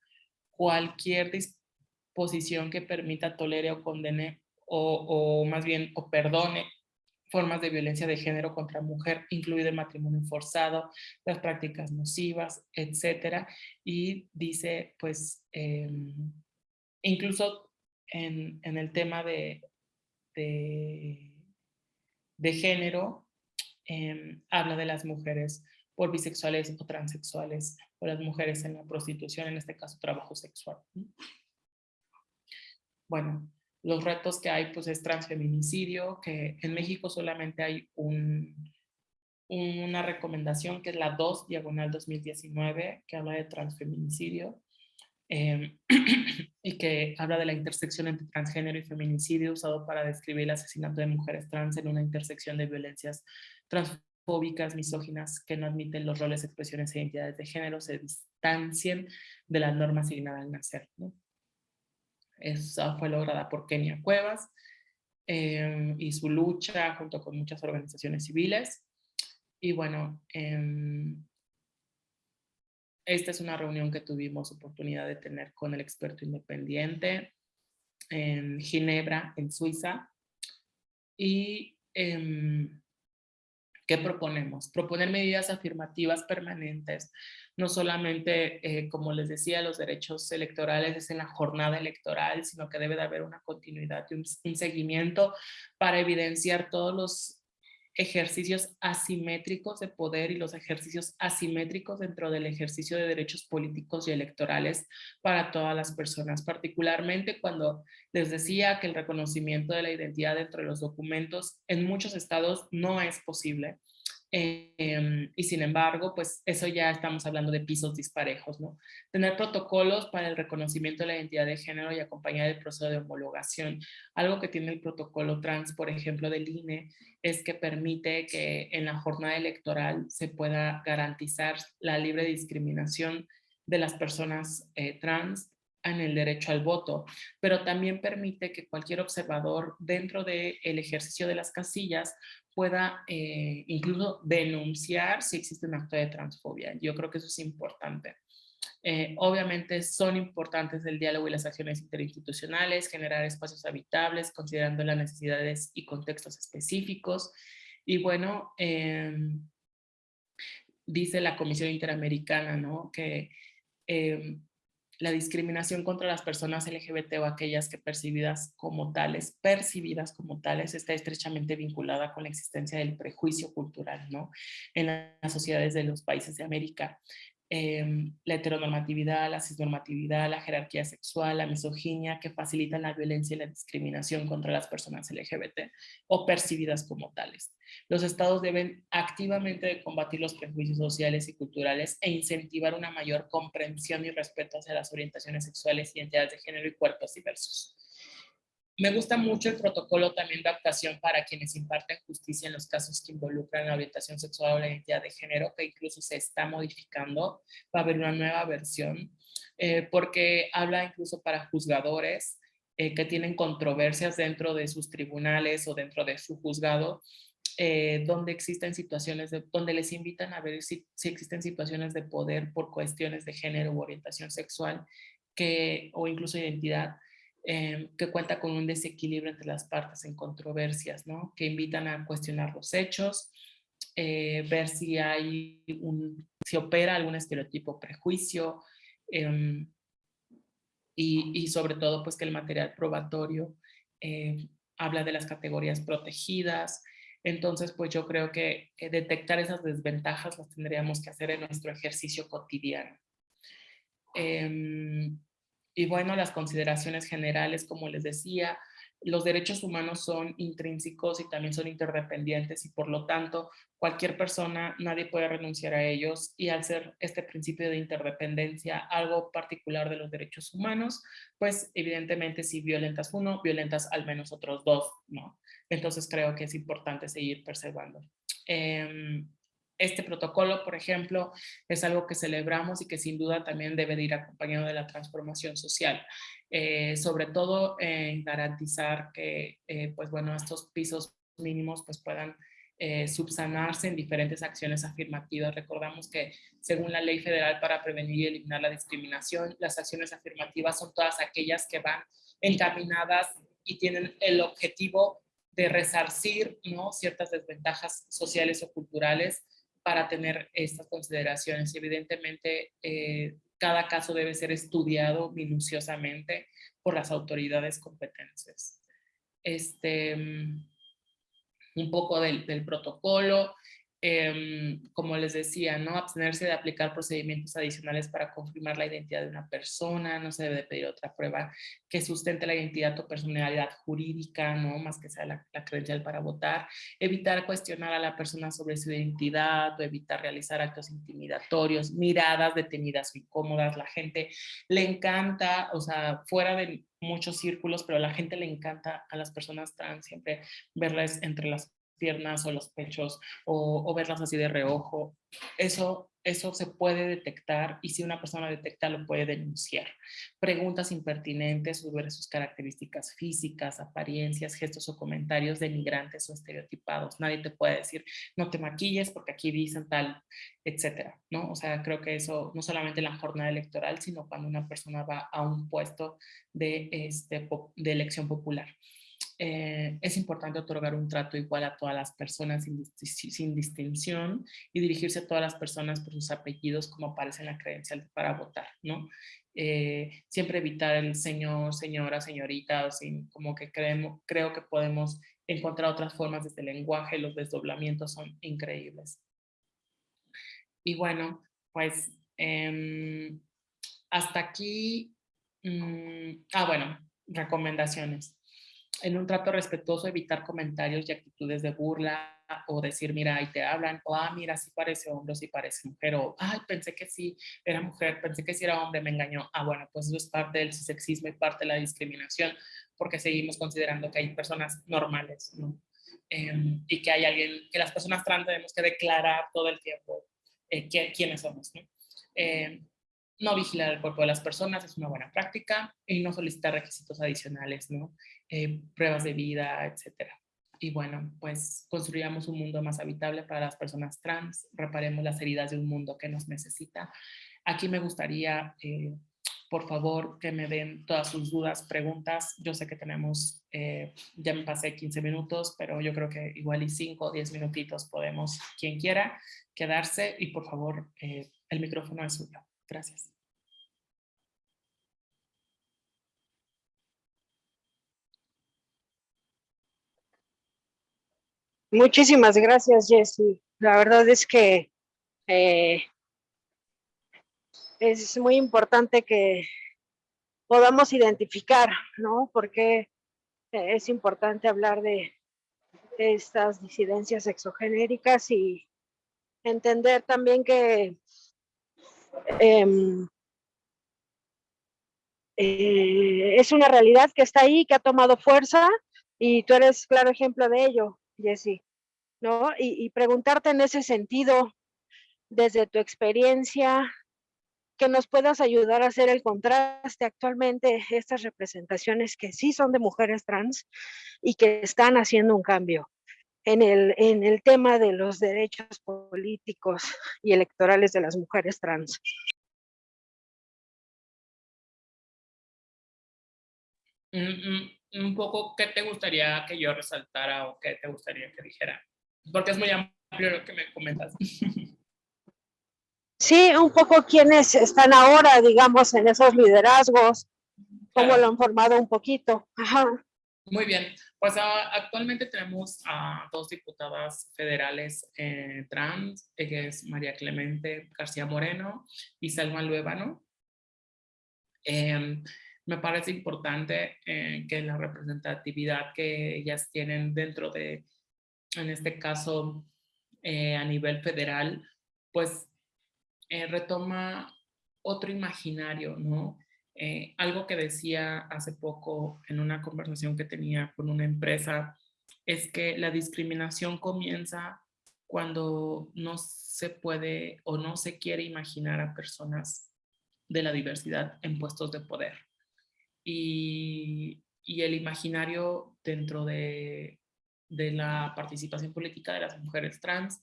cualquier disposición que permita, tolere o condene o, o más bien o perdone formas de violencia de género contra mujer, incluido el matrimonio forzado, las prácticas nocivas, etcétera. Y dice, pues, em, incluso en, el tema de, de, género, em, habla de las mujeres por bisexuales o transexuales, o las mujeres en la prostitución, en este caso trabajo sexual. Bueno, los retos que hay pues es transfeminicidio, que en México solamente hay un, una recomendación que es la 2 diagonal 2019 que habla de transfeminicidio em, y que habla de la intersección entre transgénero y feminicidio usado para describir el asesinato de mujeres trans en una intersección de violencias transfóbicas, misóginas, que no admiten los roles, expresiones e identidades de género, se distancien de la norma asignada al nacer. Esa fue lograda por Kenia Cuevas em, y su lucha junto con muchas organizaciones civiles. Y bueno, em, esta es una reunión que tuvimos oportunidad de tener con el experto independiente en Ginebra, en Suiza. Y em, ¿qué proponemos? Proponer medidas afirmativas permanentes no solamente, eh, como les decía, los derechos electorales es en la jornada electoral, sino que debe de haber una continuidad y un, seguimiento para evidenciar todos los ejercicios asimétricos de poder y los ejercicios asimétricos dentro del ejercicio de derechos políticos y electorales para todas las personas, particularmente cuando les decía que el reconocimiento de la identidad dentro de los documentos en muchos estados no es posible Em, y sin embargo, pues eso ya estamos hablando de pisos disparejos, ¿no? Tener protocolos para el reconocimiento de la identidad de género y acompañar el proceso de homologación. Algo que tiene el protocolo trans, por ejemplo, del INE, es que permite que en la jornada electoral se pueda garantizar la libre discriminación de las personas eh, trans en el derecho al voto, pero también permite que cualquier observador dentro del ejercicio de las casillas pueda eh, incluso denunciar si existe un acto de transfobia. Yo creo que eso es importante. Eh, obviamente son importantes el diálogo y las acciones interinstitucionales, generar espacios habitables, considerando las necesidades y contextos específicos. Y bueno, em, dice la Comisión Interamericana, ¿no? Que em, la discriminación contra las personas LGBT o aquellas que percibidas como tales, percibidas como tales, está estrechamente vinculada con la existencia del prejuicio cultural, ¿no? En las sociedades de los países de América. Em, la heteronormatividad, la cisnormatividad, la jerarquía sexual, la misoginia que facilitan la violencia y la discriminación contra las personas LGBT o percibidas como tales. Los estados deben activamente combatir los prejuicios sociales y culturales e incentivar una mayor comprensión y respeto hacia las orientaciones sexuales, identidades de género y cuerpos diversos. Me gusta mucho el protocolo también de actuación para quienes imparten justicia en los casos que involucran la orientación sexual o la identidad de género, que incluso se está modificando. Va a haber una nueva versión, eh, porque habla incluso para juzgadores eh, que tienen controversias dentro de sus tribunales o dentro de su juzgado, eh, donde existen situaciones, de, donde les invitan a ver si, existen situaciones de poder por cuestiones de género u orientación sexual que, o incluso identidad, Em, que cuenta con un desequilibrio entre las partes en controversias, ¿no? que invitan a cuestionar los hechos, eh, ver si hay un, si opera algún estereotipo prejuicio, em, y, y, sobre todo pues que el material probatorio eh, habla de las categorías protegidas, entonces pues yo creo que detectar esas desventajas las tendríamos que hacer en nuestro ejercicio cotidiano. Eh, y bueno, las consideraciones generales, como les decía, los derechos humanos son intrínsecos y también son interdependientes y por lo tanto cualquier persona, nadie puede renunciar a ellos y al ser este principio de interdependencia algo particular de los derechos humanos, pues evidentemente si violentas uno, violentas al menos otros dos, ¿no? Entonces creo que es importante seguir preservando. Eh, este protocolo, por ejemplo, es algo que celebramos y que sin duda también debe de ir acompañado de la transformación social. Eh, sobre todo en garantizar que, eh, pues bueno, estos pisos mínimos pues puedan eh, subsanarse en diferentes acciones afirmativas. Recordamos que según la Ley Federal para Prevenir y Eliminar la Discriminación, las acciones afirmativas son todas aquellas que van encaminadas y tienen el objetivo de resarcir ¿no? ciertas desventajas sociales o culturales para tener estas consideraciones. Evidentemente, eh, cada caso debe ser estudiado minuciosamente por las autoridades competentes. Este, mm, un poco del, del protocolo. Em, como les decía, ¿no? abstenerse de aplicar procedimientos adicionales para confirmar la identidad de una persona, no se debe pedir otra prueba que sustente la identidad o personalidad jurídica, ¿no? más que sea la, credencial para votar, evitar cuestionar a la persona sobre su identidad o evitar realizar actos intimidatorios, miradas detenidas o incómodas, la gente le encanta, o sea, fuera de muchos círculos, pero a la gente le encanta a las personas trans siempre verlas entre las piernas o los pechos o, verlas así de reojo. Eso, eso se puede detectar y si una persona detecta lo puede denunciar. Preguntas impertinentes sobre sus características físicas, apariencias, gestos o comentarios denigrantes o estereotipados. Nadie te puede decir no te maquilles porque aquí dicen tal, etcétera. ¿no? O sea, creo que eso no solamente en la jornada electoral, sino cuando una persona va a un puesto de, este, de elección popular. Eh, es importante otorgar un trato igual a todas las personas sin, distinción y dirigirse a todas las personas por sus apellidos como aparece en la credencial para votar, ¿no? Eh, siempre evitar el señor, señora, señorita, sin, como que creemos, creo que podemos encontrar otras formas desde el lenguaje, los desdoblamientos son increíbles. Y bueno, pues em, hasta aquí, mm, ah bueno, recomendaciones en un trato respetuoso evitar comentarios y actitudes de burla, o decir, mira, ahí te hablan, o ah, mira, sí parece hombre, sí parece mujer, o ay, pensé que sí era mujer, pensé que sí era hombre, me engañó. Ah, bueno, pues eso es parte del sexismo y parte de la discriminación, porque seguimos considerando que hay personas normales, ¿no? Em, y que hay alguien, que las personas trans tenemos que declarar todo el tiempo eh, quiénes somos, ¿no? Em, no vigilar el cuerpo de las personas es una buena práctica y no solicitar requisitos adicionales, ¿no? Eh, pruebas de vida, etcétera. Y bueno, pues construyamos un mundo más habitable para las personas trans, reparemos las heridas de un mundo que nos necesita. Aquí me gustaría, eh, por favor, que me den todas sus dudas, preguntas. Yo sé que tenemos, eh, ya me pasé 15 minutos, pero yo creo que igual y 5 o 10 minutitos podemos, quien quiera, quedarse y por favor, el micrófono es suyo. Gracias. Muchísimas gracias, Jessie. La verdad es que eh, es muy importante que podamos identificar, ¿no? Porque es importante hablar de, estas disidencias exogenéricas y entender también que em, eh, es una realidad que está ahí, que ha tomado fuerza y tú eres claro ejemplo de ello. Jessie, ¿no? Y, preguntarte en ese sentido, desde tu experiencia, que nos puedas ayudar a hacer el contraste actualmente, estas representaciones que sí son de mujeres trans y que están haciendo un cambio en el, en el tema de los derechos políticos y electorales de las mujeres trans. Un poco qué te gustaría que yo resaltara o qué te gustaría que dijera. Porque es muy amplio lo que me comentas. Sí, un poco quienes están ahora, digamos, en esos liderazgos, cómo lo han formado un poquito. Muy bien, pues ah, actualmente tenemos a dos diputadas federales eh, trans, que es María Clemente García Moreno y Selma Luébano. Em, me parece importante eh, que la representatividad que ellas tienen dentro de, en este caso, eh, a nivel federal, pues eh, retoma otro imaginario, ¿no? algo que decía hace poco en una conversación que tenía con una empresa es que la discriminación comienza cuando no se puede o no se quiere imaginar a personas de la diversidad en puestos de poder y, el imaginario dentro de, la participación política de las mujeres trans,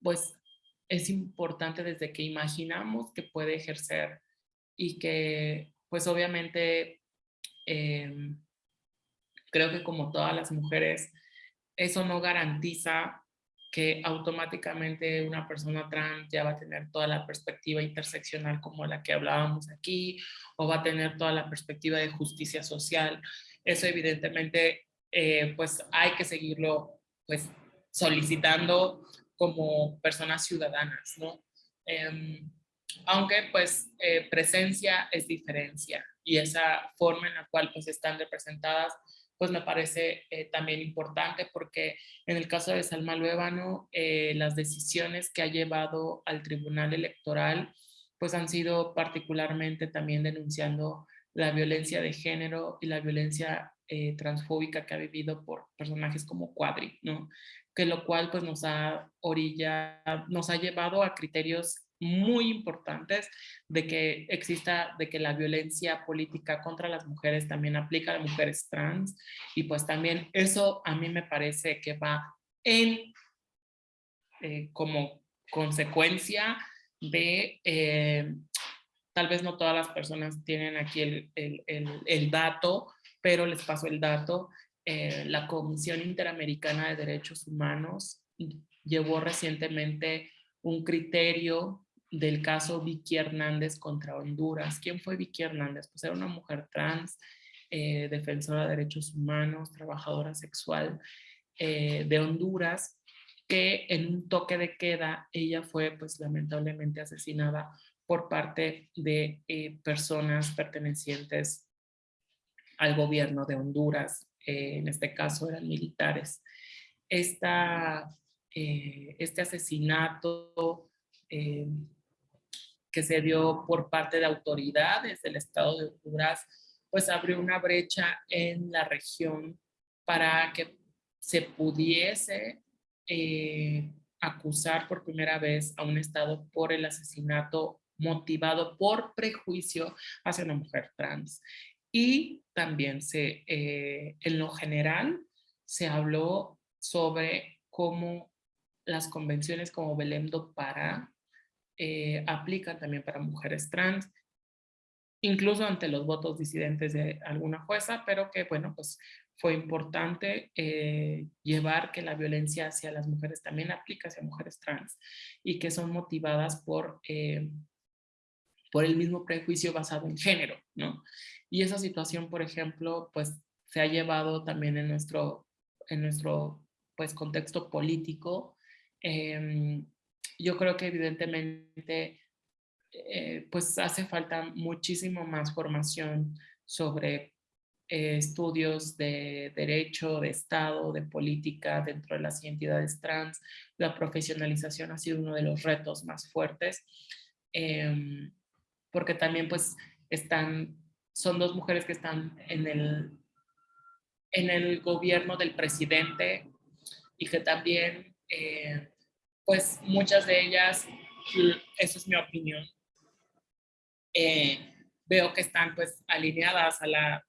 pues es importante desde que imaginamos que puede ejercer y que pues obviamente em, creo que como todas las mujeres eso no garantiza que automáticamente una persona trans ya va a tener toda la perspectiva interseccional como la que hablábamos aquí, o va a tener toda la perspectiva de justicia social. Eso evidentemente, eh, pues hay que seguirlo pues solicitando como personas ciudadanas, ¿no? Em, aunque pues eh, presencia es diferencia y esa forma en la cual pues están representadas pues me parece eh, también importante porque en el caso de Salma Luébano, eh, las decisiones que ha llevado al Tribunal Electoral pues han sido particularmente también denunciando la violencia de género y la violencia eh, transfóbica que ha vivido por personajes como Cuadri, ¿no? Que lo cual pues nos ha orilla, nos ha llevado a criterios muy importantes de que exista, de que la violencia política contra las mujeres también aplica a mujeres trans. Y pues también eso a mí me parece que va en eh, como consecuencia de, eh, tal vez no todas las personas tienen aquí el, el, dato, pero les paso el dato, eh, la Comisión Interamericana de Derechos Humanos llevó recientemente un criterio del caso Vicky Hernández contra Honduras. ¿Quién fue Vicky Hernández? Pues era una mujer trans, eh, defensora de derechos humanos, trabajadora sexual eh, de Honduras, que en un toque de queda ella fue pues lamentablemente asesinada por parte de eh, personas pertenecientes al gobierno de Honduras, en este caso eran militares. este asesinato que se dio por parte de autoridades del estado de Honduras, pues abrió una brecha en la región para que se pudiese eh, acusar por primera vez a un estado por el asesinato motivado por prejuicio hacia una mujer trans. Y también se, eh, en lo general se habló sobre cómo las convenciones como Belém do Pará eh, aplican también para mujeres trans, incluso ante los votos disidentes de alguna jueza, pero que bueno, pues fue importante eh, llevar que la violencia hacia las mujeres también aplica hacia mujeres trans y que son motivadas por, eh, por el mismo prejuicio basado en género, ¿no? Y esa situación, por ejemplo, pues se ha llevado también en nuestro, en nuestro pues, contexto político. Em, yo creo que evidentemente eh, pues hace falta muchísimo más formación sobre eh, estudios de derecho, de Estado, de política dentro de las identidades trans. La profesionalización ha sido uno de los retos más fuertes, em, porque también pues están, son dos mujeres que están en el, en el gobierno del presidente y que también eh, pues muchas de ellas, eso es mi opinión, eh, veo que están pues alineadas a la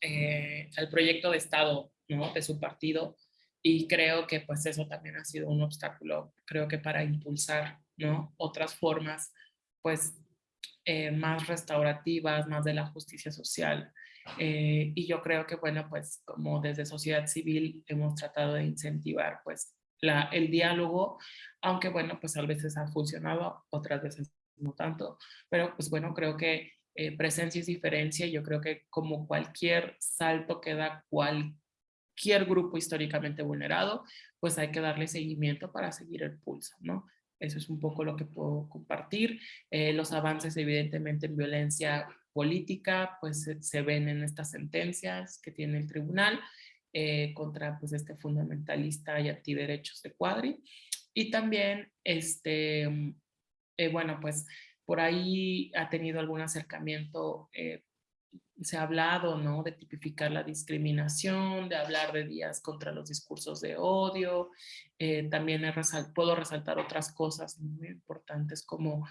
eh, al proyecto de Estado ¿no? de su partido y creo que pues eso también ha sido un obstáculo, creo que para impulsar ¿no? otras formas pues eh, más restaurativas, más de la justicia social. Y yo creo que bueno pues como desde sociedad civil hemos tratado de incentivar pues el diálogo, aunque bueno pues a veces ha funcionado, otras veces no tanto, pero pues bueno creo que eh, presencia y diferencia. Yo creo que como cualquier salto que da cualquier grupo históricamente vulnerado, pues hay que darle seguimiento para seguir el pulso, ¿no? Eso es un poco lo que puedo compartir. Eh, los avances evidentemente en violencia política, pues se, ven en estas sentencias que tiene el tribunal eh, contra pues este fundamentalista y antiderechos de Cuadri. Y también, este, bueno, pues por ahí ha tenido algún acercamiento, eh, se ha hablado, ¿no? De tipificar la discriminación, de hablar de días contra los discursos de odio. Eh, también puedo resaltar otras cosas muy importantes como,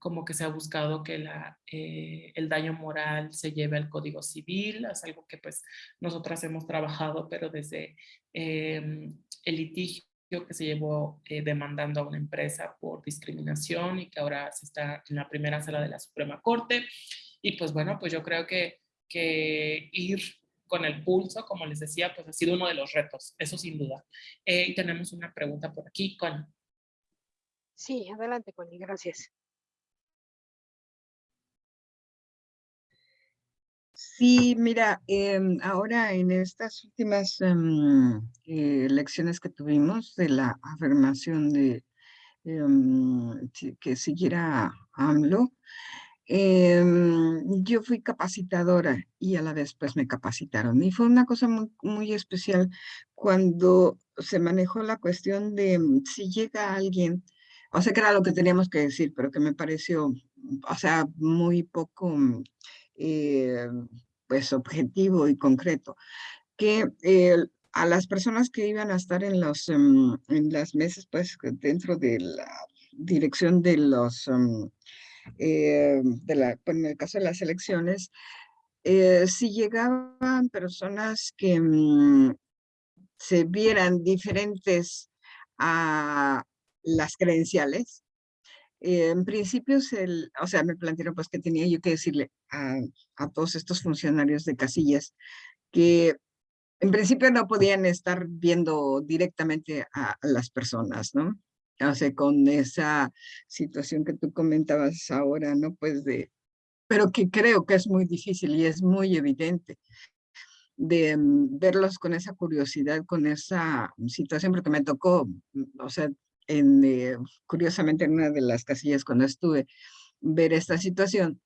como que se ha buscado que la, eh, el daño moral se lleve al Código Civil, es algo que pues nosotras hemos trabajado, pero desde el litigio que se llevó eh, demandando a una empresa por discriminación y que ahora se está en la primera sala de la Suprema Corte. Y pues bueno, pues yo creo que, que ir con el pulso, como les decía, pues ha sido uno de los retos, eso sin duda. Eh, y tenemos una pregunta por aquí, con Sí, adelante, Connie, gracias. Sí, mira, em, ahora en estas últimas eh, elecciones que tuvimos de la afirmación de em, que siguiera AMLO, yo fui capacitadora y a la vez pues me capacitaron. Y fue una cosa muy, especial cuando se manejó la cuestión de si llega alguien, o sea que era lo que teníamos que decir, pero que me pareció, o sea, muy poco eh, pues objetivo y concreto, que a las personas que iban a estar en, los, em, en las mesas, pues dentro de la dirección de los, em, eh, de la, pues, en el caso de las elecciones, eh, si llegaban personas que mm, se vieran diferentes a las credenciales, en principio, el, o sea, me plantearon pues que tenía yo que decirle a, a, todos estos funcionarios de casillas que en principio no podían estar viendo directamente a, las personas, ¿no? O sea, con esa situación que tú comentabas ahora, ¿no? Pues de, pero que creo que es muy difícil y es muy evidente de mm, verlos con esa curiosidad, con esa situación, porque me tocó, mm, o sea, eh, curiosamente en una de las casillas cuando estuve, ver esta situación.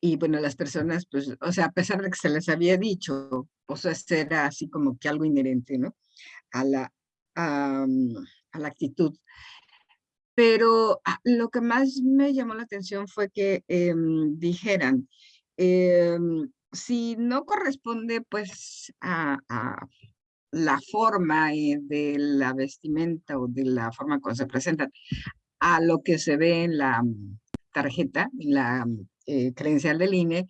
Y bueno, las personas, pues, o sea, a pesar de que se les había dicho, pues era así como que algo inherente, ¿no? A la, a, la actitud. Pero ah, lo que más me llamó la atención fue que em, dijeran, em, si no corresponde pues a, la forma eh, de la vestimenta o de la forma como se presentan a lo que se ve en la tarjeta, en la eh, credencial del INE,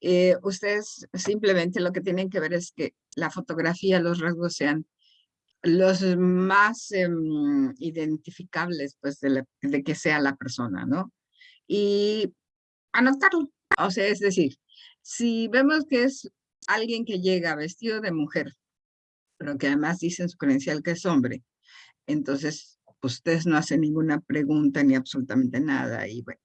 eh, ustedes simplemente lo que tienen que ver es que la fotografía, los rasgos sean los más em, identificables, pues, de, que sea la persona, ¿no? Y anotarlo, o sea, es decir, si vemos que es alguien que llega vestido de mujer, pero que además dice en su credencial que es hombre, entonces ustedes no hacen ninguna pregunta ni absolutamente nada. Y, bueno.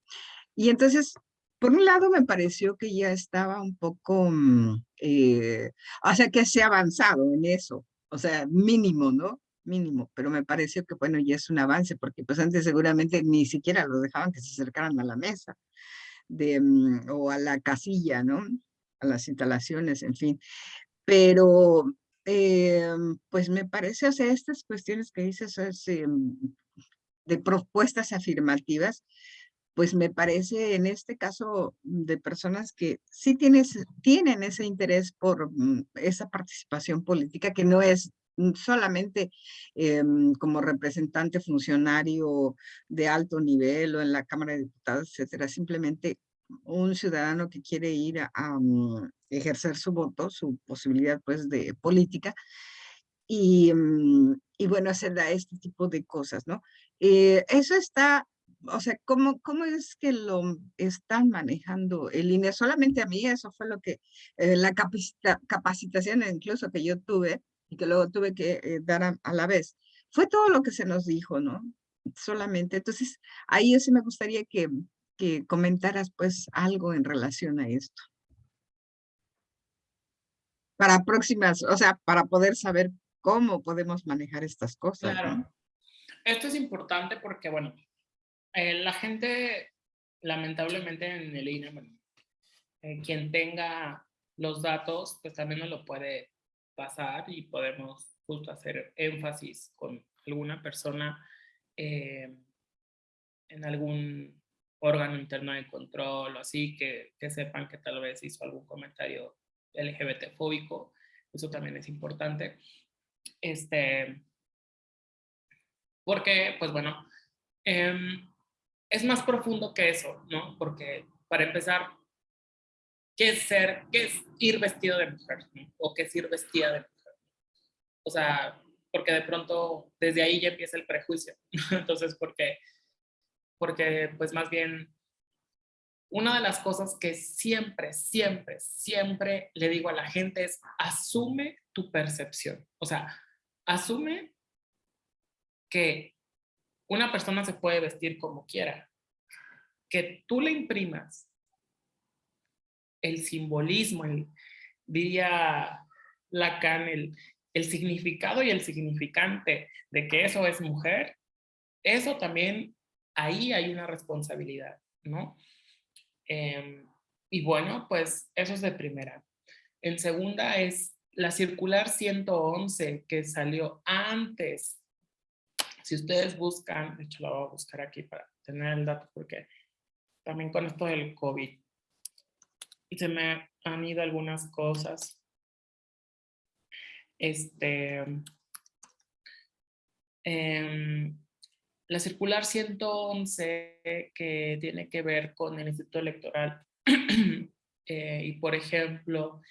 y entonces, por un lado me pareció que ya estaba un poco, mm, eh, o sea, que se ha avanzado en eso, o sea, mínimo, ¿no? Mínimo, pero me pareció que, bueno, ya es un avance, porque pues antes seguramente ni siquiera lo dejaban que se acercaran a la mesa de, mm, o a la casilla, ¿no? A las instalaciones, en fin. Pero Em, pues me parece, o sea, estas cuestiones que dices em, de propuestas afirmativas, pues me parece en este caso de personas que sí tienes, tienen ese interés por mm, esa participación política que no es solamente em, como representante funcionario de alto nivel o en la Cámara de Diputados, etcétera, simplemente un ciudadano que quiere ir a, mm, ejercer su voto, su posibilidad pues de política, y, mm, y bueno, hacer este tipo de cosas, ¿no? Eh, eso está, o sea, ¿cómo, ¿cómo es que lo están manejando el INE? Solamente a mí eso fue lo que, eh, la capacitación incluso que yo tuve, y que luego tuve que eh, dar a, a, la vez, fue todo lo que se nos dijo, ¿no? Solamente, entonces, ahí sí me gustaría que, que comentaras pues algo en relación a esto. Para próximas, o sea, para poder saber cómo podemos manejar estas cosas. Claro. Esto es importante porque, bueno, eh, la gente, lamentablemente en el INE, eh, quien tenga los datos, pues también nos lo puede pasar y podemos justo hacer énfasis con alguna persona eh, en algún órgano interno de control o así, que, que sepan que tal vez hizo algún comentario LGBT fóbico, eso también es importante. Este, porque, pues bueno, em, es más profundo que eso, ¿no? Porque para empezar, ¿qué es ser, qué es ir vestido de mujer? ¿O qué es ir vestida de mujer? O sea, porque de pronto desde ahí ya empieza el prejuicio. Entonces, porque porque pues más bien una de las cosas que siempre, siempre, siempre le digo a la gente es asume tu percepción. O sea, asume que una persona se puede vestir como quiera. Que tú le imprimas el simbolismo, el, diría Lacan, el, el significado y el significante de que eso es mujer, eso también ahí hay una responsabilidad, ¿no? Em, y bueno, pues eso es de primera. En segunda es la circular 111 que salió antes. Si ustedes buscan, de hecho la voy a buscar aquí para tener el dato porque también con esto del COVID se me han ido algunas cosas. Este, eh, la circular 111 que tiene que ver con el Instituto Electoral eh, y por ejemplo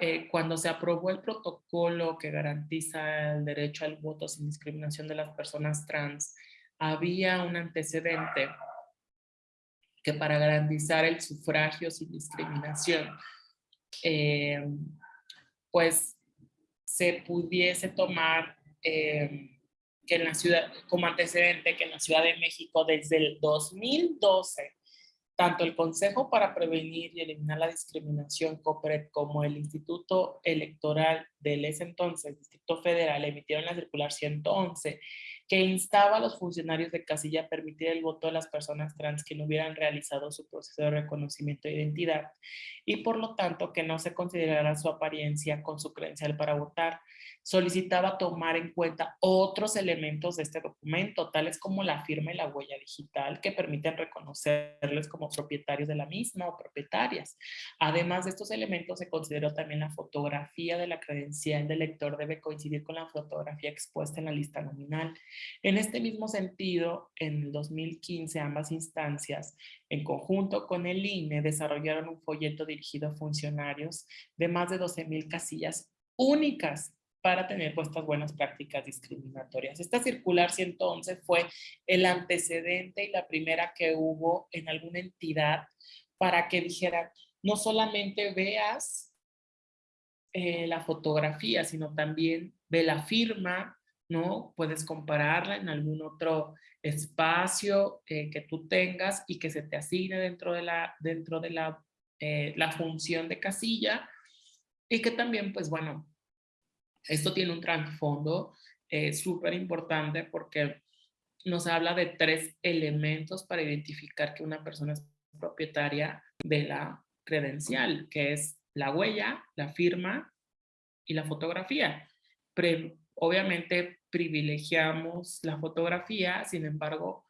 eh, cuando se aprobó el protocolo que garantiza el derecho al voto sin discriminación de las personas trans había un antecedente que para garantizar el sufragio sin discriminación eh, pues se pudiese tomar que en la ciudad, como antecedente, que en la Ciudad de México desde el 2012, tanto el Consejo para Prevenir y Eliminar la Discriminación COPRED como el Instituto Electoral del ese entonces, Distrito Federal, emitieron la circular 111, que instaba a los funcionarios de casilla a permitir el voto de las personas trans que no hubieran realizado su proceso de reconocimiento de identidad y por lo tanto que no se considerara su apariencia con su credencial para votar. Solicitaba tomar en cuenta otros elementos de este documento, tales como la firma y la huella digital, que permiten reconocerles como propietarios de la misma o propietarias. Además de estos elementos, se consideró también la fotografía de la credencial del lector debe coincidir con la fotografía expuesta en la lista nominal. En este mismo sentido, en el 2015, ambas instancias, en conjunto con el INE, desarrollaron un folleto dirigido a funcionarios de más de 12 mil casillas únicas para tener puestas buenas prácticas discriminatorias. Esta circular 111 fue el antecedente y la primera que hubo en alguna entidad para que dijera, no solamente veas eh, la fotografía, sino también ve la firma, ¿no? Puedes compararla en algún otro espacio eh, que tú tengas y que se te asigne dentro de la, dentro de la, eh, la función de casilla y que también, pues bueno, esto tiene un trasfondo eh, súper importante porque nos habla de tres elementos para identificar que una persona es propietaria de la credencial, que es la huella, la firma y la fotografía. Obviamente privilegiamos la fotografía, sin embargo,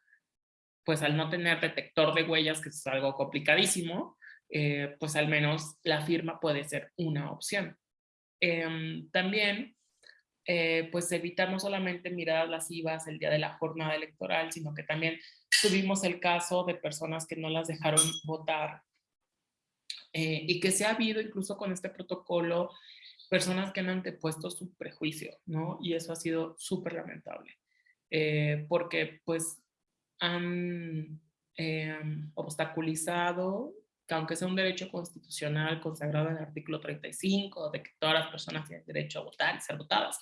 pues al no tener detector de huellas, que es algo complicadísimo, eh, pues al menos la firma puede ser una opción. Em, también, eh, pues evitar no solamente miradas lascivas el día de la jornada electoral, sino que también tuvimos el caso de personas que no las dejaron votar eh, y que se ha habido incluso con este protocolo personas que han antepuesto su prejuicio, ¿no? Y eso ha sido súper lamentable, eh, porque pues han em, obstaculizado que aunque sea un derecho constitucional consagrado en el artículo 35, de que todas las personas tienen derecho a votar y ser votadas,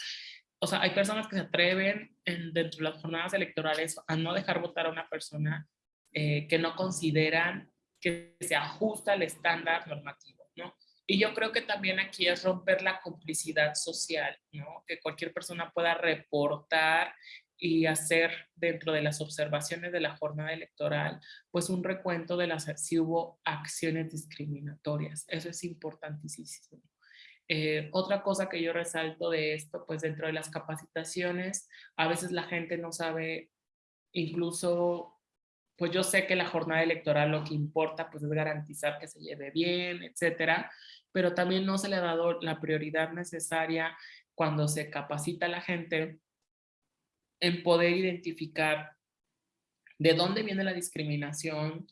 o sea, hay personas que se atreven dentro de las jornadas electorales a no dejar votar a una persona eh, que no consideran que se ajusta al estándar normativo, ¿no? Y yo creo que también aquí es romper la complicidad social, ¿no? Que cualquier persona pueda reportar y hacer dentro de las observaciones de la jornada electoral, pues un recuento de las si hubo acciones discriminatorias. Eso es importantísimo. Eh, otra cosa que yo resalto de esto, pues dentro de las capacitaciones, a veces la gente no sabe, incluso, pues yo sé que la jornada electoral lo que importa pues es garantizar que se lleve bien, etcétera, pero también no se le ha dado la prioridad necesaria cuando se capacita a la gente en poder identificar de dónde viene la discriminación,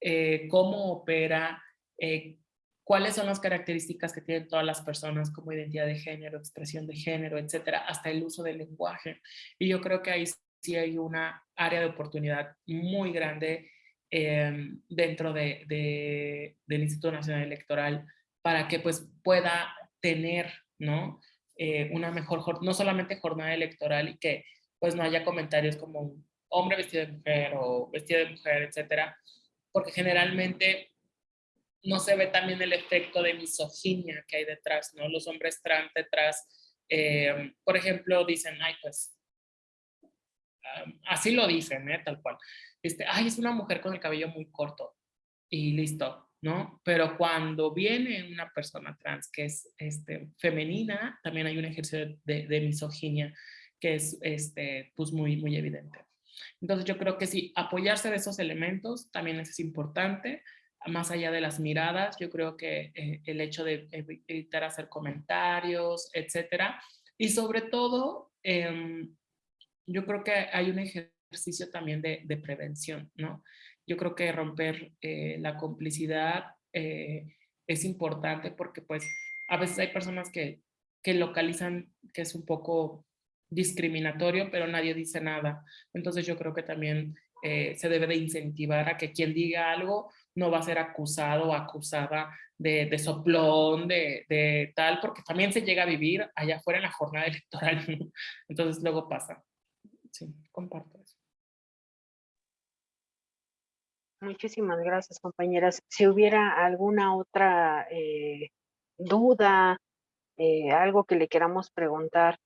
eh, cómo opera, eh, cuáles son las características que tienen todas las personas como identidad de género, expresión de género, etcétera, hasta el uso del lenguaje. Y yo creo que ahí sí hay una área de oportunidad muy grande em, dentro de, del Instituto Nacional Electoral para que pues pueda tener, ¿no? Eh, una mejor, no solamente jornada electoral y que pues no haya comentarios como hombre vestido de mujer o vestido de mujer, etcétera, porque generalmente no se ve también el efecto de misoginia que hay detrás, ¿no? Los hombres trans detrás, eh, por ejemplo, dicen, ay, pues, así lo dicen, ¿eh? Tal cual. Este, ay, es una mujer con el cabello muy corto y listo, ¿no? Pero cuando viene una persona trans que es este, femenina, también hay un ejercicio de, de misoginia que es este, pues muy, muy evidente. Entonces yo creo que sí, apoyarse de esos elementos también es importante, más allá de las miradas, yo creo que eh, el hecho de evitar hacer comentarios, etcétera, y sobre todo, em, yo creo que hay un ejercicio también de, de prevención, ¿no? Yo creo que romper eh, la complicidad eh, es importante porque pues a veces hay personas que, que localizan que es un poco discriminatorio, pero nadie dice nada. Entonces yo creo que también eh, se debe de incentivar a que quien diga algo no va a ser acusado o acusada de, de soplón, de, de, tal, porque también se llega a vivir allá afuera en la jornada electoral. Entonces luego pasa. Sí, comparto eso. Muchísimas gracias, compañeras. Si hubiera alguna otra eh, duda, eh, algo que le queramos preguntar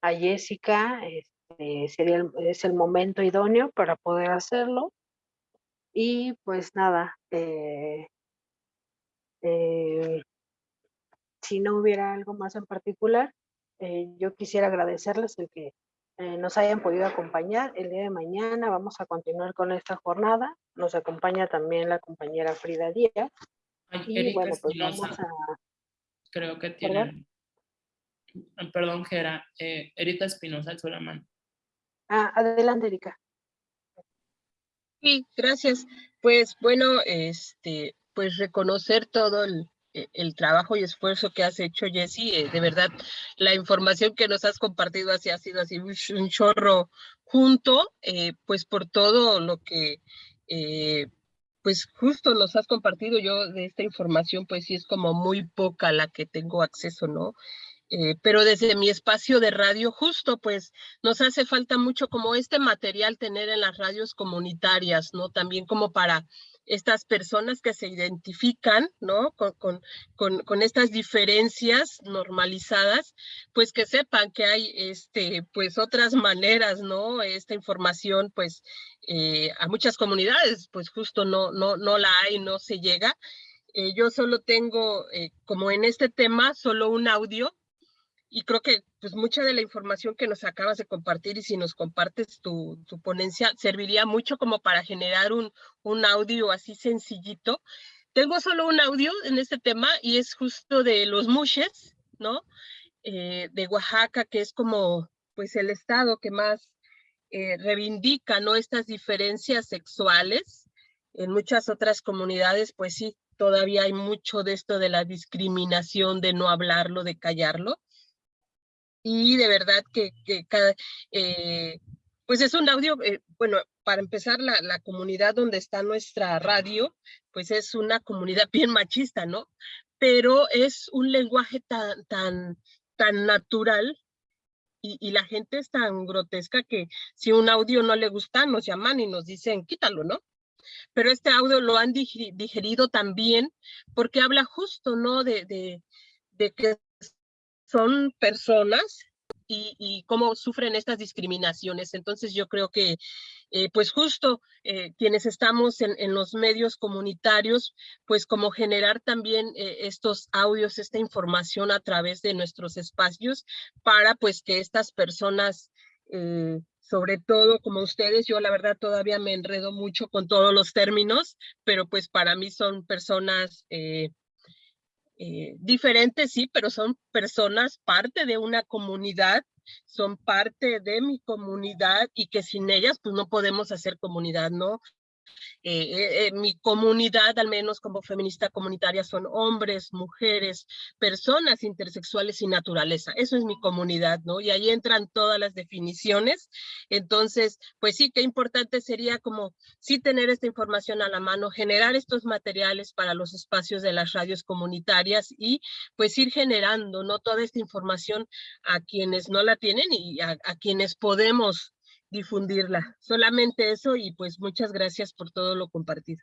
a Jessica, este, sería el, es el momento idóneo para poder hacerlo. Y pues nada, eh, si no hubiera algo más en particular, yo quisiera agradecerles el que nos hayan podido acompañar. El día de mañana vamos a continuar con esta jornada. Nos acompaña también la compañera Frida Díaz. y bueno, pues vamos a... Creo que tienen... Perdón, Gera. Erika Espinosa, el mano. Ah, adelante, Erika. Sí, gracias. Pues bueno, este, pues reconocer todo el, el trabajo y esfuerzo que has hecho, Jessy. Eh, de verdad, la información que nos has compartido así ha sido así un chorro junto, eh, pues por todo lo que, eh, pues justo nos has compartido yo de esta información, pues sí es como muy poca la que tengo acceso, ¿no? Pero desde mi espacio de radio justo pues nos hace falta mucho como este material tener en las radios comunitarias, ¿no? También como para estas personas que se identifican, ¿no? Con, con, con, estas diferencias normalizadas, pues que sepan que hay, este, pues otras maneras, ¿no? Esta información, pues, eh, a muchas comunidades, pues justo no, no, no la hay, no se llega. Eh, yo solo tengo, como en este tema, solo un audio y creo que pues mucha de la información que nos acabas de compartir y si nos compartes tu, tu ponencia serviría mucho como para generar un, un audio así sencillito. Tengo solo un audio en este tema y es justo de los mushes, ¿no? Eh, de Oaxaca, que es como pues el estado que más eh, reivindica, ¿no? Estas diferencias sexuales. En muchas otras comunidades, pues sí, todavía hay mucho de esto de la discriminación, de no hablarlo, de callarlo y de verdad que, que cada, eh, pues es un audio, eh, bueno, para empezar, la, la, comunidad donde está nuestra radio, pues es una comunidad bien machista, ¿no? Pero es un lenguaje tan, tan, tan natural y, y, la gente es tan grotesca que si un audio no le gusta, nos llaman y nos dicen, quítalo, ¿no? Pero este audio lo han digerido también porque habla justo, ¿no? De, de, de que son personas y, cómo sufren estas discriminaciones. Entonces yo creo que eh, pues justo eh, quienes estamos en, en, los medios comunitarios, pues como generar también eh, estos audios, esta información a través de nuestros espacios para pues que estas personas, sobre todo como ustedes, yo la verdad todavía me enredo mucho con todos los términos, pero pues para mí son personas diferentes, sí, pero son personas parte de una comunidad, son parte de mi comunidad y que sin ellas pues no podemos hacer comunidad, ¿no? Eh, eh, mi comunidad, al menos como feminista comunitaria, son hombres, mujeres, personas intersexuales y naturaleza. Eso es mi comunidad, ¿no? Y ahí entran todas las definiciones. Entonces, pues sí, qué importante sería como sí tener esta información a la mano, generar estos materiales para los espacios de las radios comunitarias y pues ir generando, ¿no? Toda esta información a quienes no la tienen y a quienes podemos difundirla. Solamente eso y pues muchas gracias por todo lo compartido.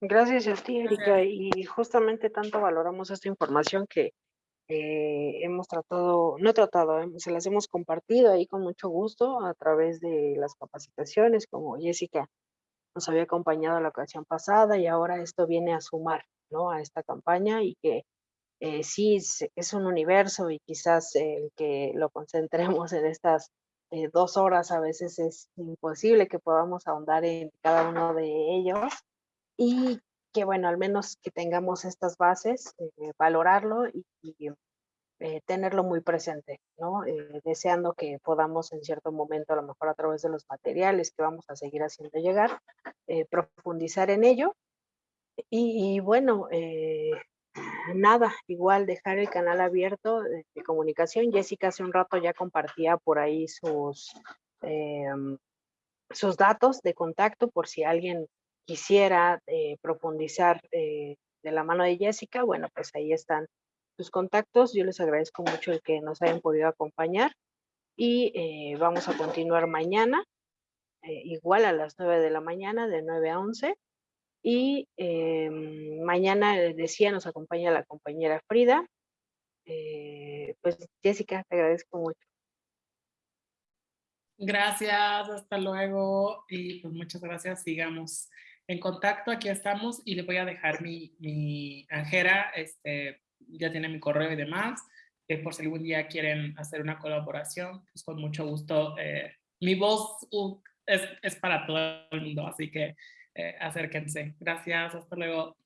Gracias a ti, Erika. Y justamente tanto valoramos esta información que eh, hemos tratado, no tratado, eh, se las hemos compartido ahí con mucho gusto a través de las capacitaciones, como Jessica nos había acompañado la ocasión pasada y ahora esto viene a sumar, ¿no? A esta campaña y que eh, sí es, un universo y quizás el que lo concentremos en estas eh, dos horas a veces es imposible que podamos ahondar en cada uno de ellos y que bueno, al menos que tengamos estas bases, eh, valorarlo y, tenerlo muy presente, ¿no? deseando que podamos en cierto momento, a lo mejor a través de los materiales que vamos a seguir haciendo llegar, profundizar en ello. Y, y bueno, nada, igual dejar el canal abierto de, comunicación. Jessica hace un rato ya compartía por ahí sus, em, sus datos de contacto por si alguien quisiera eh, profundizar eh, de la mano de Jessica. Bueno, pues ahí están sus contactos. Yo les agradezco mucho el que nos hayan podido acompañar y eh, vamos a continuar mañana, igual a las 9 de la mañana, de 9 a 11 y em, mañana, decía, nos acompaña la compañera Frida. Eh, pues Jessica, te agradezco mucho. Gracias, hasta luego y pues muchas gracias. Sigamos en contacto, aquí estamos y le voy a dejar mi, mi Angera, este, ya tiene mi correo y demás, eh, por si algún día quieren hacer una colaboración, pues con mucho gusto. eh, mi voz uh, es, es para todo el mundo, así que eh, acérquense. Gracias, hasta luego.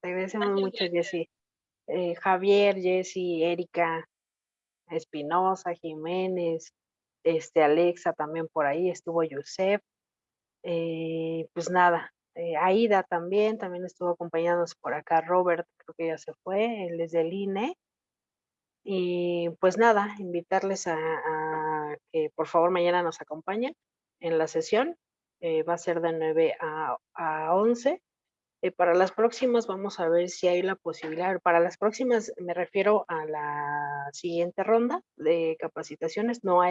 Te agradecemos mucho, Jessy. Eh, Javier, Jessy, Erika, Espinosa, Jiménez, este, Alexa también por ahí, estuvo Yusef. Eh, pues nada, eh, Aida también, también estuvo acompañándonos por acá, Robert, creo que ya se fue, él es del INE. Y pues nada, invitarles a, a que por favor mañana nos acompañen en la sesión. Eh, va a ser de 9 a, a 11. Eh, para las próximas vamos a ver si hay la posibilidad, para las próximas me refiero a la siguiente ronda de capacitaciones, no hay